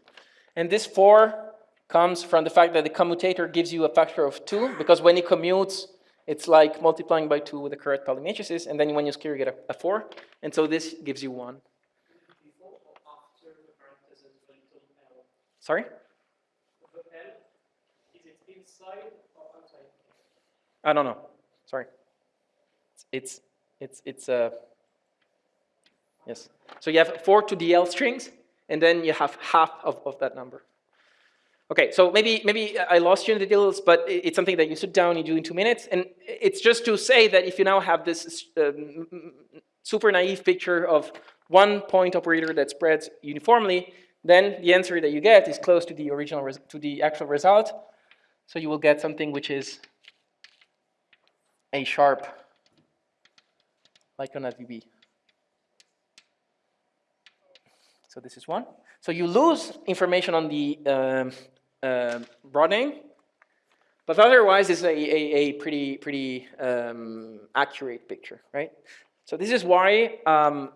And this four comes from the fact that the commutator gives you a factor of 2, because when it commutes, it's like multiplying by 2 with the correct Pauli matrices, and then when you square, you get a, a 4, and so this gives you 1. Before or after the parentheses little L? Sorry? I don't know. Sorry. It's, it's, it's, uh, yes. So you have 4 to the L strings, and then you have half of, of that number. Okay, so maybe, maybe I lost you in the details, but it's something that you sit down, you do in two minutes, and it's just to say that if you now have this um, super naive picture of one point operator that spreads uniformly, then the answer that you get is close to the original, to the actual result. So you will get something which is a sharp, like on a VB. So this is one. So you lose information on the um, broadening, but otherwise it's a, a, a pretty, pretty um, accurate picture, right? So this is why um,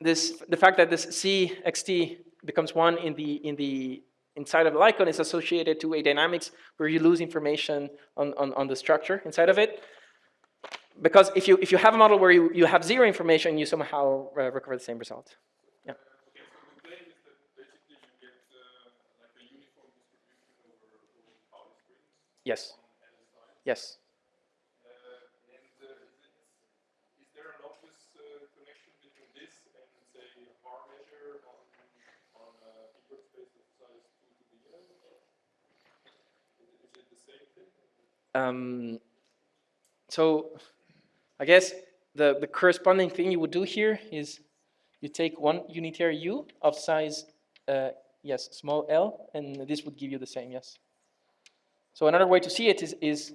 this, the fact that this CXT becomes one in the, in the inside of the icon is associated to a dynamics where you lose information on, on, on the structure inside of it. Because if you, if you have a model where you, you have zero information, you somehow uh, recover the same result. Yeah. Same Yes. Um, so I guess the, the corresponding thing you would do here is you take one unitary u of size, uh, yes, small l, and this would give you the same, yes. So another way to see it is, is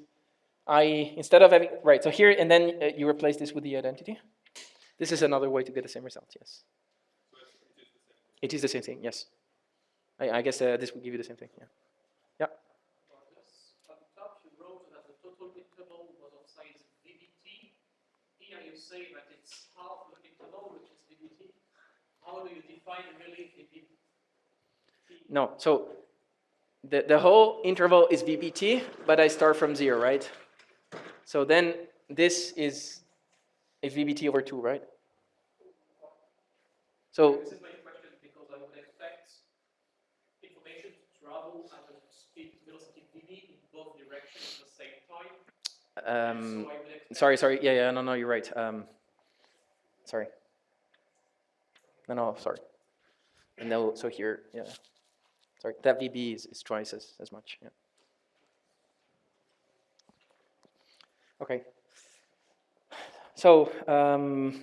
I, instead of having, right, so here, and then uh, you replace this with the identity. This is another way to get the same result, yes. It is the same thing, yes. I, I guess uh, this would give you the same thing, yeah. VBT? No, so the, the whole interval is VBT, but I start from zero, right? So then this is a VBT over two, right? So, This is my question because I would expect information to travel at a speed velocity VB in both directions at the same time. um, so I would expect sorry, sorry, yeah, yeah, no, no, you're right. Um, sorry. No, no, sorry. And no, so here, yeah. Sorry, that VB is, is twice as, as much, yeah. Okay. So, um,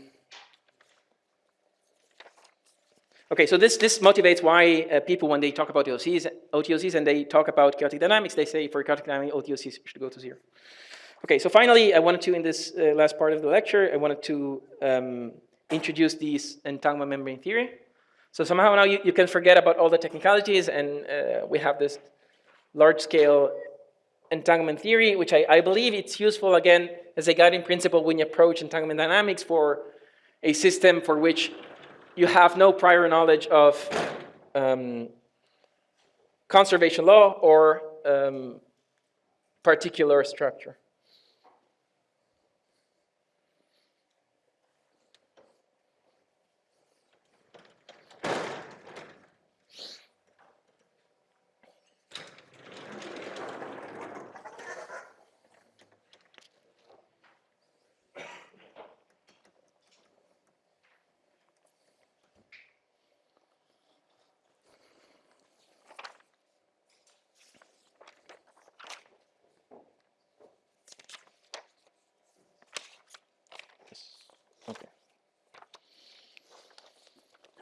okay, so this, this motivates why uh, people, when they talk about OTOCs, OTOCs and they talk about chaotic dynamics, they say for chaotic dynamics, OTOCs should go to zero. Okay, so finally, I wanted to, in this uh, last part of the lecture, I wanted to um, introduce these entanglement membrane theory. So somehow now you, you can forget about all the technicalities and uh, we have this large-scale entanglement theory, which I, I believe it's useful, again, as a guiding principle when you approach entanglement dynamics for a system for which you have no prior knowledge of um, conservation law or um, particular structure.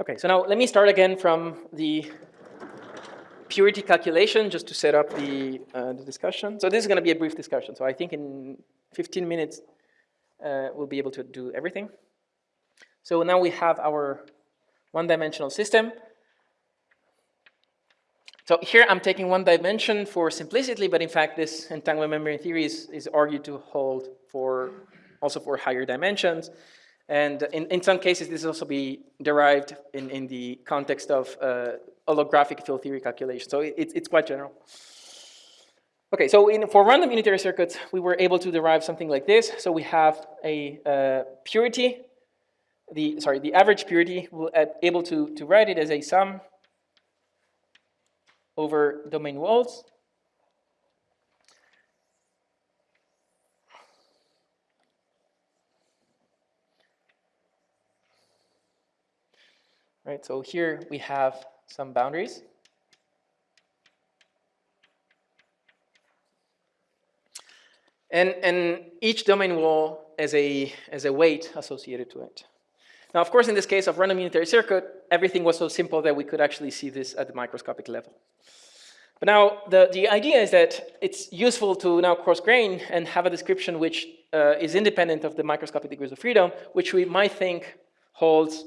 Okay, so now let me start again from the purity calculation just to set up the, uh, the discussion. So this is going to be a brief discussion. So I think in 15 minutes uh, we'll be able to do everything. So now we have our one-dimensional system. So here I'm taking one dimension for simplicity, but in fact this entanglement membrane theory is, is argued to hold for also for higher dimensions. And in, in some cases, this also be derived in, in the context of uh, holographic field theory calculation. So it, it's quite general. Okay, so in, for random unitary circuits, we were able to derive something like this. So we have a uh, purity, the sorry, the average purity. We're able to, to write it as a sum over domain walls. Right, so here we have some boundaries. And, and each domain wall has a, has a weight associated to it. Now, of course, in this case of random unitary circuit, everything was so simple that we could actually see this at the microscopic level. But now, the, the idea is that it's useful to now coarse-grain and have a description which uh, is independent of the microscopic degrees of freedom, which we might think holds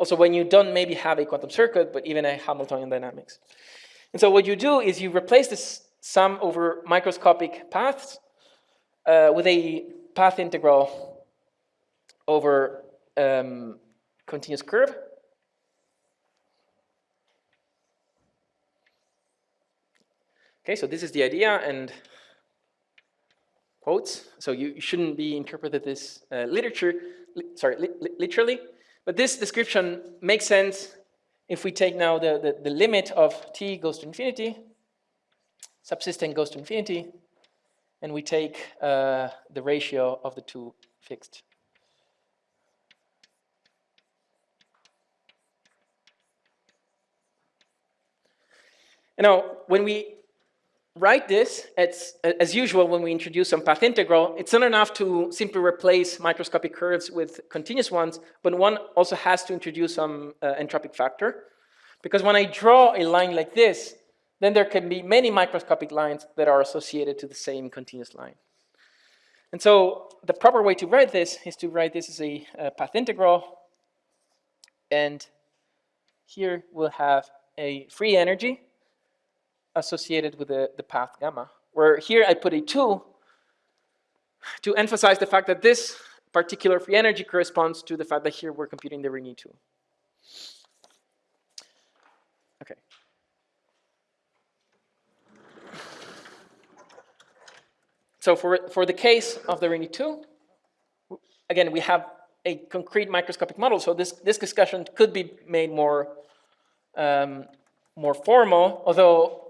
also when you don't maybe have a quantum circuit, but even a Hamiltonian dynamics. And so what you do is you replace this sum over microscopic paths uh, with a path integral over um, continuous curve. Okay, so this is the idea and quotes. So you, shouldn't be interpreted this uh, literature, li sorry, li literally. But this description makes sense if we take now the, the, the limit of t goes to infinity, subsystem goes to infinity, and we take uh, the ratio of the two fixed. And now, when we write this, it's, as usual, when we introduce some path integral, it's not enough to simply replace microscopic curves with continuous ones, but one also has to introduce some uh, entropic factor. Because when I draw a line like this, then there can be many microscopic lines that are associated to the same continuous line. And so the proper way to write this is to write this as a, a path integral. And here we'll have a free energy associated with the, the path gamma, where here I put a 2 to emphasize the fact that this particular free energy corresponds to the fact that here we're computing the Rényi 2. Okay. So for, for the case of the Rényi 2, again, we have a concrete microscopic model, so this, this discussion could be made more, um, more formal, although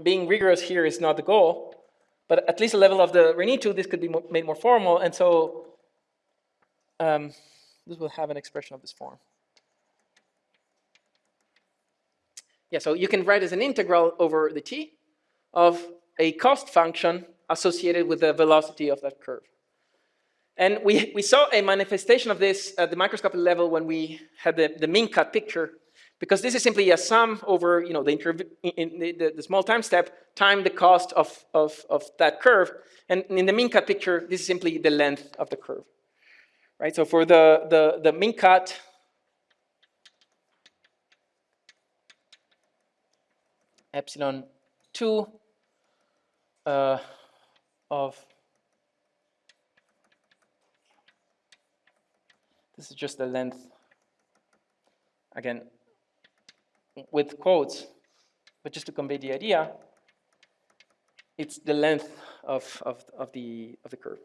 being rigorous here is not the goal, but at least the level of the 2, this could be made more formal, and so um, this will have an expression of this form. Yeah, so you can write as an integral over the t of a cost function associated with the velocity of that curve. And we, we saw a manifestation of this at the microscopic level when we had the, the min cut picture because this is simply a sum over you know, the, the, the, small time step time the cost of, of, of that curve. And in the min cut picture, this is simply the length of the curve. Right? So for the, the, the min cut, epsilon 2 uh, of this is just the length again with quotes, but just to convey the idea, it's the length of, of, of, the, of the curve.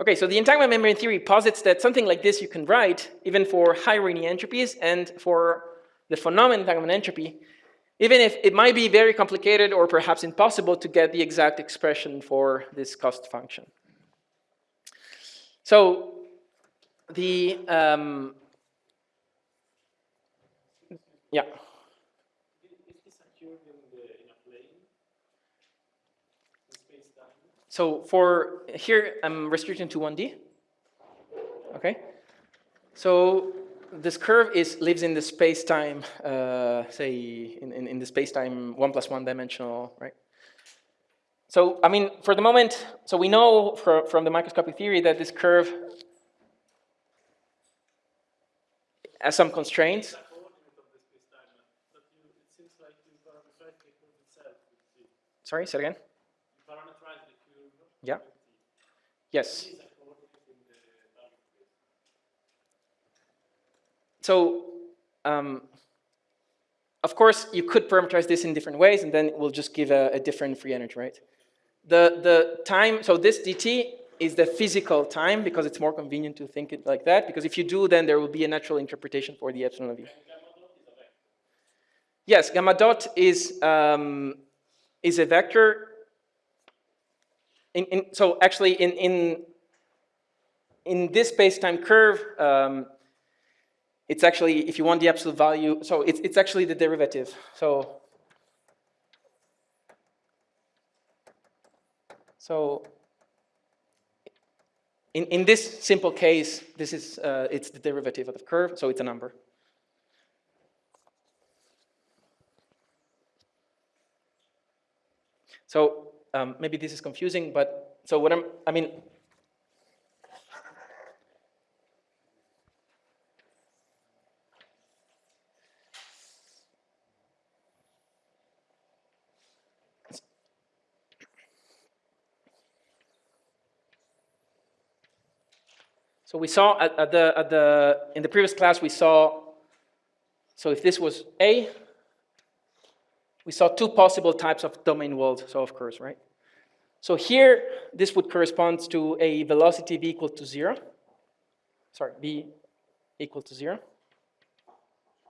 Okay, so the entanglement membrane theory posits that something like this you can write even for high Rényi entropies and for the von Neumann entanglement entropy, even if it might be very complicated or perhaps impossible to get the exact expression for this cost function. So the, um, yeah. So for here, I'm restricting to 1D. Okay. So this curve is lives in the space-time, uh, say in, in, in the space-time one plus one dimensional, right? So I mean, for the moment, so we know for, from the microscopic theory that this curve has some constraints. Sorry, say again. Yeah. Yes. So, um, of course, you could parameterize this in different ways, and then it will just give a, a different free energy, right? The, the time, so this dt is the physical time because it's more convenient to think it like that, because if you do, then there will be a natural interpretation for the epsilon of u. Yes, gamma dot is, um, is a vector in, in, so actually in, in, in this space-time curve, um, it's actually, if you want the absolute value, so it's, it's actually the derivative. So, so in, in this simple case, this is, uh, it's the derivative of the curve, so it's a number. So um, maybe this is confusing, but so what I'm, I mean, So we saw at, at, the, at the, in the previous class, we saw, so if this was A, we saw two possible types of domain walls, so of course, right? So here, this would correspond to a velocity v equal to zero. Sorry, v equal to zero.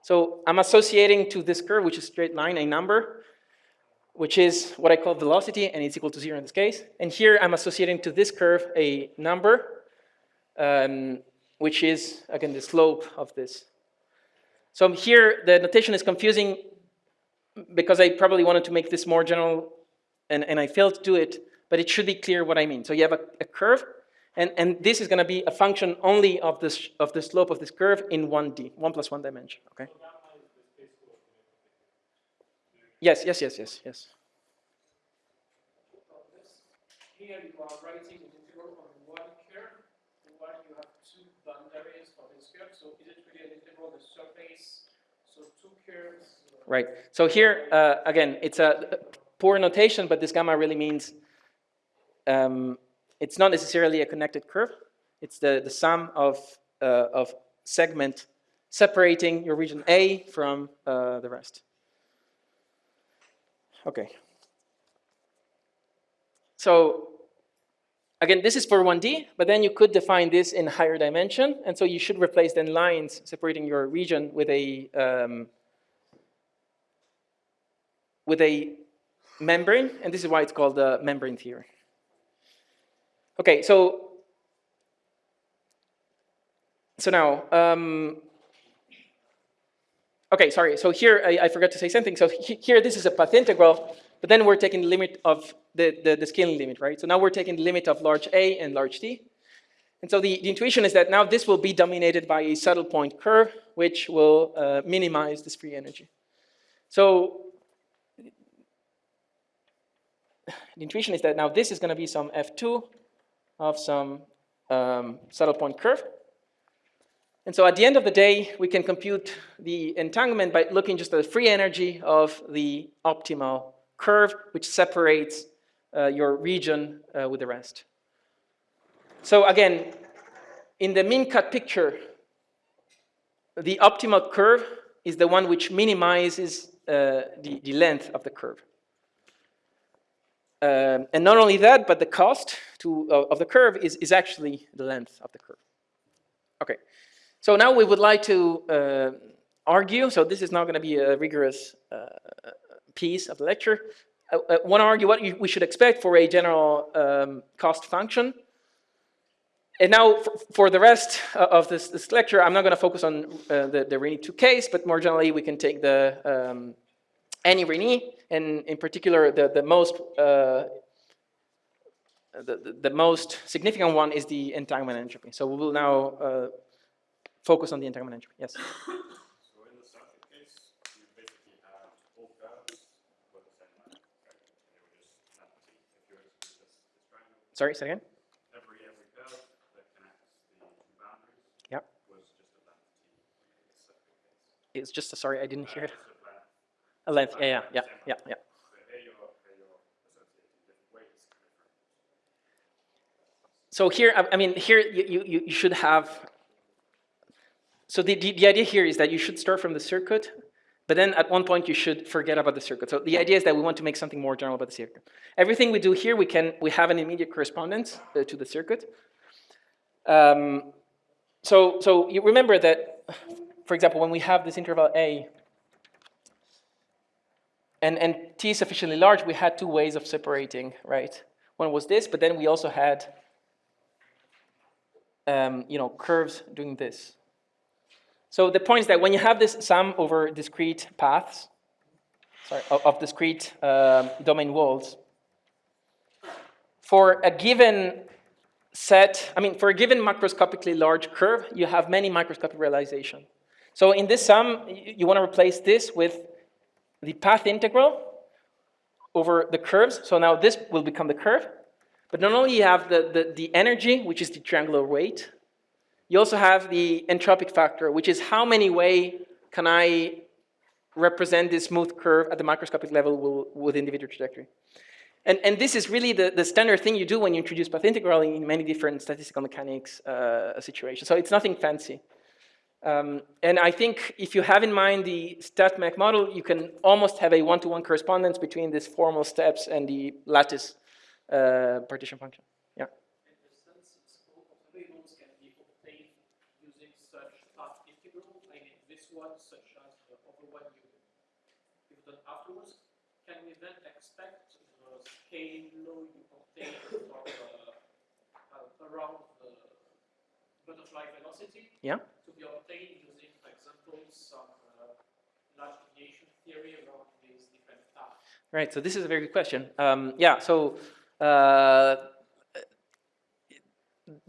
So I'm associating to this curve, which is straight line, a number, which is what I call velocity, and it's equal to zero in this case. And here I'm associating to this curve a number, um, which is, again, the slope of this. So here, the notation is confusing because I probably wanted to make this more general, and, and I failed to do it, but it should be clear what I mean. So you have a, a curve, and, and this is going to be a function only of, this, of the slope of this curve in 1D, 1 plus 1 dimension, okay? Yes, yes, yes, yes, yes. Here you are writing an integral on one curve, while you have two boundaries for this curve. So is it really an integral on the surface? So two curves. Right. So here, uh, again, it's a poor notation, but this gamma really means um, it's not necessarily a connected curve. It's the, the sum of, uh, of segment separating your region A from uh, the rest. Okay. So again, this is for 1D, but then you could define this in higher dimension. And so you should replace then lines separating your region with a, um, with a membrane, and this is why it's called the membrane theory. Okay, so so now, um, okay, sorry. So here I, I forgot to say something. So he- here this is a path integral, but then we're taking the limit of the, the, the scaling limit, right? So now we're taking the limit of large A and large T. And so the, the intuition is that now this will be dominated by a saddle point curve, which will uh, minimize this free energy. So the intuition is that now this is going to be some F2 of some um, saddle point curve. And so at the end of the day, we can compute the entanglement by looking just at the free energy of the optimal curve, which separates uh, your region uh, with the rest. So again, in the min cut picture, the optimal curve is the one which minimizes uh, the, the length of the curve. Um, and not only that, but the cost to, uh, of the curve is, is actually the length of the curve. Okay, so now we would like to uh, argue, so this is not going to be a rigorous uh, piece of the lecture. I, I want to argue what you, we should expect for a general um, cost function. And now, for, the rest of this, this lecture, I'm not going to focus on uh, the, the Rényi 2 case, but more generally, we can take the um, any Rényi, and in particular, the, the most uh, the, the, most significant one is the entanglement entropy. So we will now uh, focus on the entanglement entropy. Yes. So in the second case, you basically have all curves with the same length, right? And they were just empty. If you exclude this, this Sorry, say again. every every curve that connects the two boundaries Yep. was just a length t. in the second case. It's just a, sorry, I didn't hear it. A length. Yeah, yeah, yeah, yeah, yeah. So here I mean, here you, you, you should have, so the, the, the idea here is that you should start from the circuit, but then at one point you should forget about the circuit. So the idea is that we want to make something more general about the circuit. Everything we do here, we can, we have an immediate correspondence uh, to the circuit. Um, so, so you remember that, for example, when we have this interval A, and, and t is sufficiently large, we had two ways of separating, right? One was this, but then we also had um, you know, curves doing this. So the point is that when you have this sum over discrete paths, sorry, of, of discrete um, domain walls, for a given set, I mean, for a given macroscopically large curve, you have many microscopic realization. So in this sum, you, you want to replace this with the path integral over the curves. So now this will become the curve. But not only you have the, the, the energy, which is the triangular weight, you also have the entropic factor, which is how many way can I represent this smooth curve at the microscopic level will, with individual trajectory. And, and this is really the, the standard thing you do when you introduce path integral in many different statistical mechanics uh, situations. So it's nothing fancy. Um, and I think if you have in mind the StatMech model, you can almost have a one-to-one -one correspondence between these formal steps and the lattice uh, partition function. Yeah. Afterwards, can we then expect the law you obtain uh, uh, around butterfly velocity? Yeah. To be obtained using, for example, some uh, large deviation theory around these different paths? Right, so this is a very good question. Um, yeah, so uh,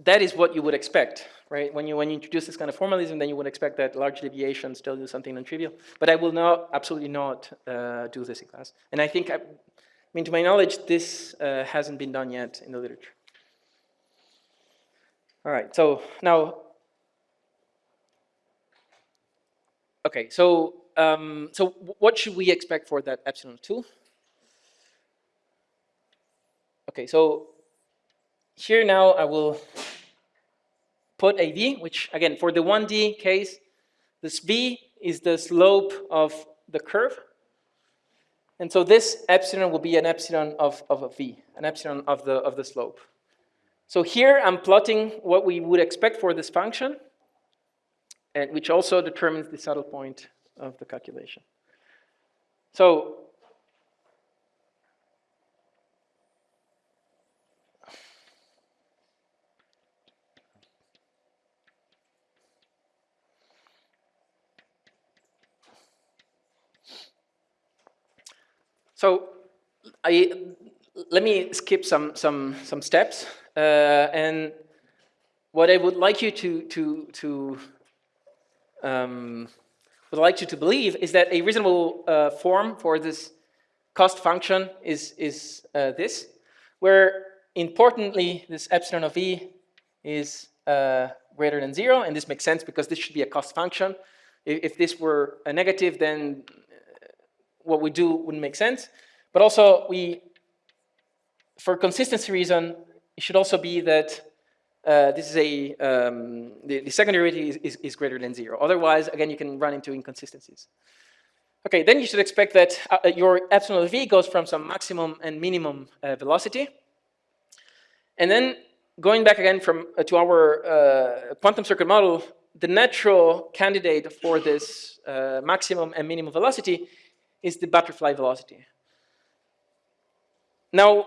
that is what you would expect, right? When you when you introduce this kind of formalism, then you would expect that large deviations tell you something non-trivial. But I will not, absolutely not uh, do this in class. And I think, I, I mean, to my knowledge, this uh, hasn't been done yet in the literature. All right, so now, okay, so um, so what should we expect for that epsilon 2? Okay, so here now I will put a v, which again, for the 1D case, this v is the slope of the curve. And so this epsilon will be an epsilon of, of a v, an epsilon of the, of the slope. So here I'm plotting what we would expect for this function, and which also determines the saddle point of the calculation. So So I, let me skip some, some, some steps. Uh, and what I would like you to, to, to um, would like you to believe is that a reasonable uh, form for this cost function is, is uh, this, where importantly this epsilon of e is uh, greater than zero, and this makes sense because this should be a cost function. If, if this were a negative, then what we do wouldn't make sense. But also, we, for consistency reason, it should also be that uh, this is a, um, the, the, second derivative is, is, is, greater than zero. Otherwise, again, you can run into inconsistencies. Okay, then you should expect that uh, your epsilon v goes from some maximum and minimum uh, velocity. And then going back again from uh, to our uh, quantum circuit model, the natural candidate for this uh, maximum and minimum velocity is the butterfly velocity. Now,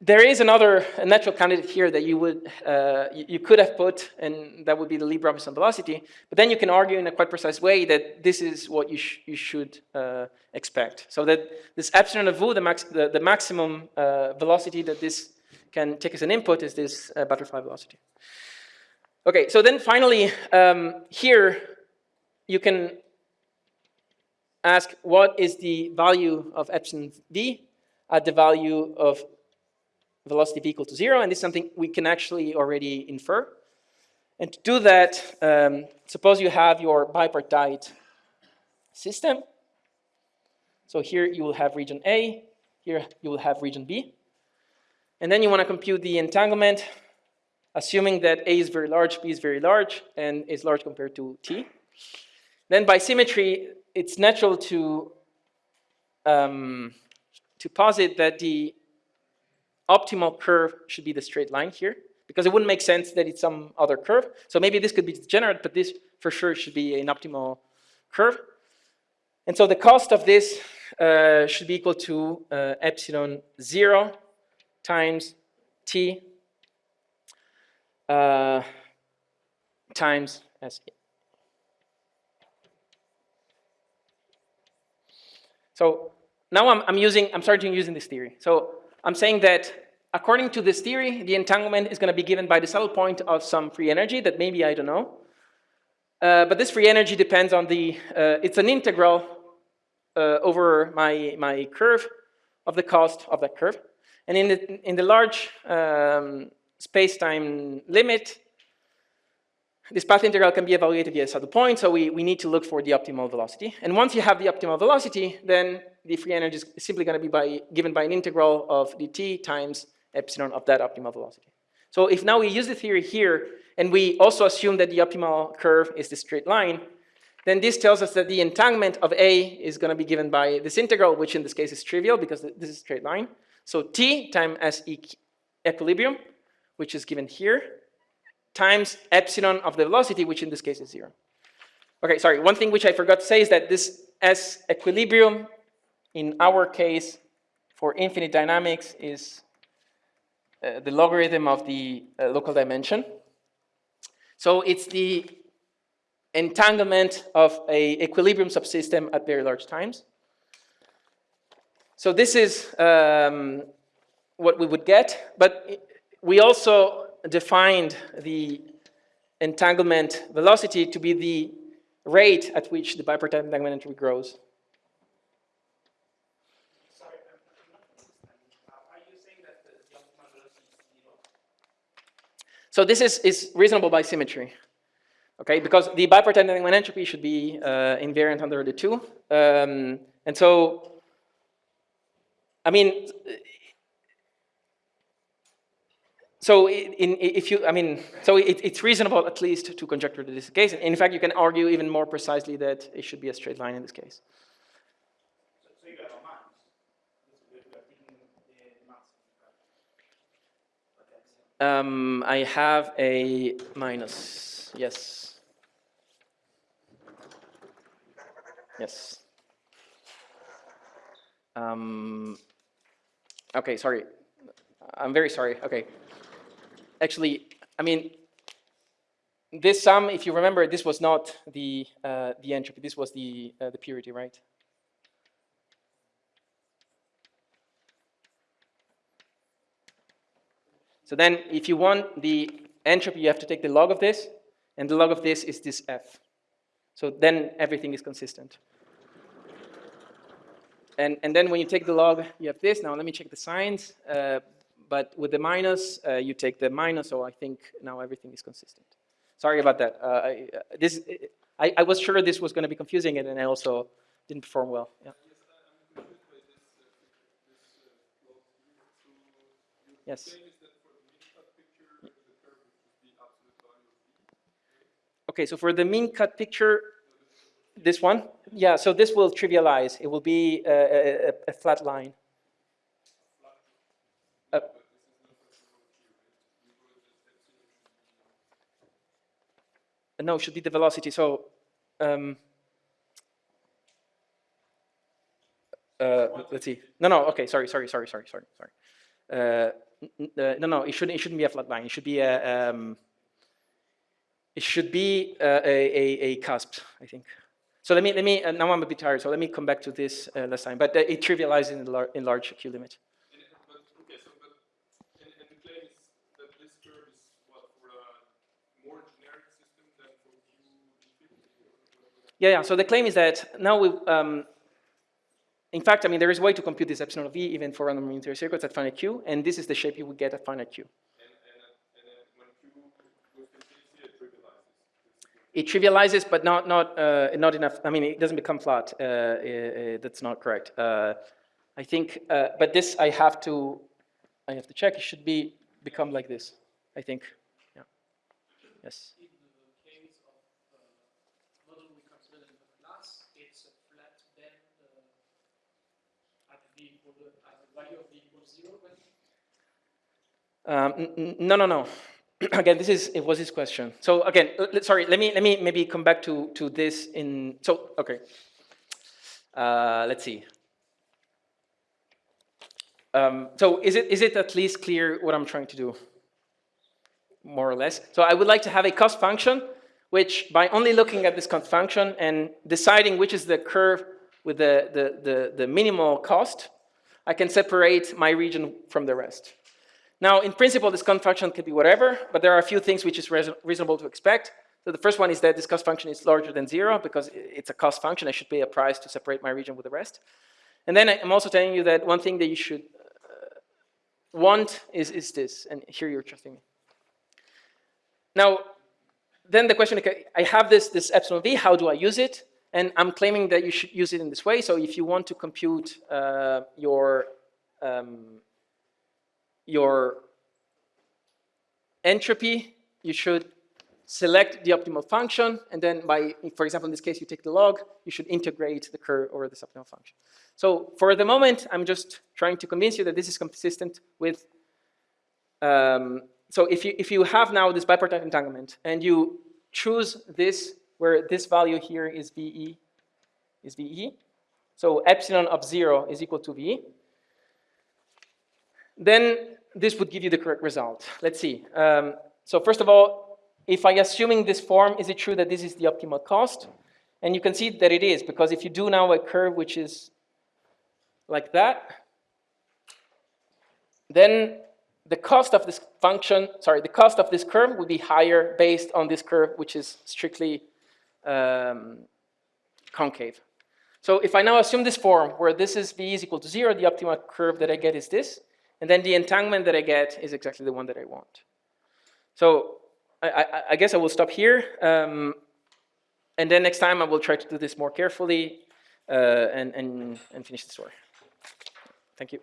there is another natural candidate here that you would uh, you, you, could have put, and that would be the Lieb-Robinson velocity. But then you can argue in a quite precise way that this is what you, sh you should uh, expect. So that this epsilon of v, the, max the, the maximum uh, velocity that this can take as an input is this uh, butterfly velocity. Okay, so then finally, um, here you can ask what is the value of epsilon v at the value of velocity v equal to zero, and this is something we can actually already infer. And to do that, um, suppose you have your bipartite system. So here you will have region A, here you will have region B. And then you want to compute the entanglement, assuming that A is very large, B is very large, and is large compared to T. Then by symmetry, it's natural to, um, to posit that the optimal curve should be the straight line here, because it wouldn't make sense that it's some other curve. So maybe this could be degenerate, but this for sure should be an optimal curve. And so the cost of this uh, should be equal to uh, epsilon 0 times t uh, times s. So now I'm, I'm using, I'm starting to using this theory. So I'm saying that according to this theory, the entanglement is going to be given by the saddle point of some free energy that maybe I don't know. Uh, but this free energy depends on the, uh, it's an integral uh, over my, my curve of the cost of that curve. And in the, in the large um, space-time limit, this path integral can be evaluated via saddle point, so we, we need to look for the optimal velocity. And once you have the optimal velocity, then the free energy is simply going to be by, given by an integral of dt times epsilon of that optimal velocity. So if now we use the theory here, and we also assume that the optimal curve is the straight line, then this tells us that the entanglement of A is going to be given by this integral, which in this case is trivial because this is a straight line. So T times S equilibrium, which is given here, times epsilon of the velocity, which in this case is zero. Okay, sorry, one thing which I forgot to say is that this S equilibrium in our case for infinite dynamics is uh, the logarithm of the uh, local dimension. So it's the entanglement of a equilibrium subsystem at very large times. So this is um, what we would get, but we also defined the entanglement velocity to be the rate at which the bipartite entanglement entropy grows. So this is, is reasonable by symmetry, okay? Because the bipartite entanglement entropy should be uh, invariant under the two. Um, and so, I mean, so in, if you, I mean, so it, it's reasonable at least to conjecture that this case. In fact, you can argue even more precisely that it should be a straight line in this case. Um, I have a minus, yes. Yes. Um, okay, sorry. I'm very sorry, okay. Actually, I mean, this sum, if you remember, this was not the, uh, the entropy, this was the, uh, the purity, right? So then if you want the entropy, you have to take the log of this, and the log of this is this F. So then everything is consistent. And, and then when you take the log, you have this. Now let me check the signs. Uh, but with the minus, uh, you take the minus, so I think now everything is consistent. Sorry about that. Uh, I, uh, this, I, I was sure this was going to be confusing, and I also didn't perform well. Yeah. Yes, uh, uh. Okay, so for the min cut picture, this one, yeah, so this will trivialize. It will be a, a, a- a flat line. No, it should be the velocity. So, um, uh, let's see. No, no. Okay, sorry, sorry, sorry, sorry, sorry, sorry. Uh, uh, no, no. It shouldn't. It shouldn't be a flat line. It should be a. Um, it should be uh, a, a, a cusp, I think. So let me, let me, uh, now I'm a bit tired, so let me come back to this uh, last time. But it trivializes in, lar in large Q limit. And, it- but, okay, so, but, and, and the claim is that this curve is what, for a more generic system than for Q infinity or whatever? Yeah, yeah, so the claim is that now we, um, in fact, I mean, there is a way to compute this epsilon of V even for random unitary circuits at finite Q, and this is the shape you would get at finite Q. It trivializes. But not, not, uh, not enough, I mean, it doesn't become flat. Uh, uh, uh, that's not correct. Uh, I think, but this I have to, I have to check. It should be, become like this, I think. Yeah. Yes. In the case of uh, model we consider in the class, it's a flat band uh, at v equal at the value of v equals zero. When Um, no, no, no. again, this is it was his question. So again, sorry. Let me let me maybe come back to to this in. So okay. Uh, let's see. Um, so is it is it at least clear what I'm trying to do? More or less. So I would like to have a cost function, which by only looking at this cost function and deciding which is the curve with the the the, the minimal cost, I can separate my region from the rest. Now, in principle, this cost function can be whatever, but there are a few things which is reasonable to expect. So the first one is that this cost function is larger than zero because it's a cost function. I should pay a price to separate my region with the rest. And then I'm also telling you that one thing that you should uh, want is, is this, and here you're trusting me. Now, then the question, okay, I have this, this epsilon v, how do I use it? And I'm claiming that you should use it in this way. So if you want to compute uh, your um, your entropy, you should select the optimal function, and then by, for example, in this case, you take the log, you should integrate the curve over this optimal function. So for the moment, I'm just trying to convince you that this is consistent with, um, so if you, if you have now this bipartite entanglement, and you choose this, where this value here is VE, is VE, so epsilon of zero is equal to VE, then this would give you the correct result. Let's see. Um, so first of all, if I assuming this form, is it true that this is the optimal cost? And you can see that it is, because if you do now a curve which is like that, then the cost of this function, sorry, the cost of this curve would be higher based on this curve, which is strictly um, concave. So if I now assume this form where this is v is equal to zero, the optimal curve that I get is this, and then the entanglement that I get is exactly the one that I want. So I, I, I guess I will stop here, um, and then next time I will try to do this more carefully uh, and, and, and finish the story. Thank you.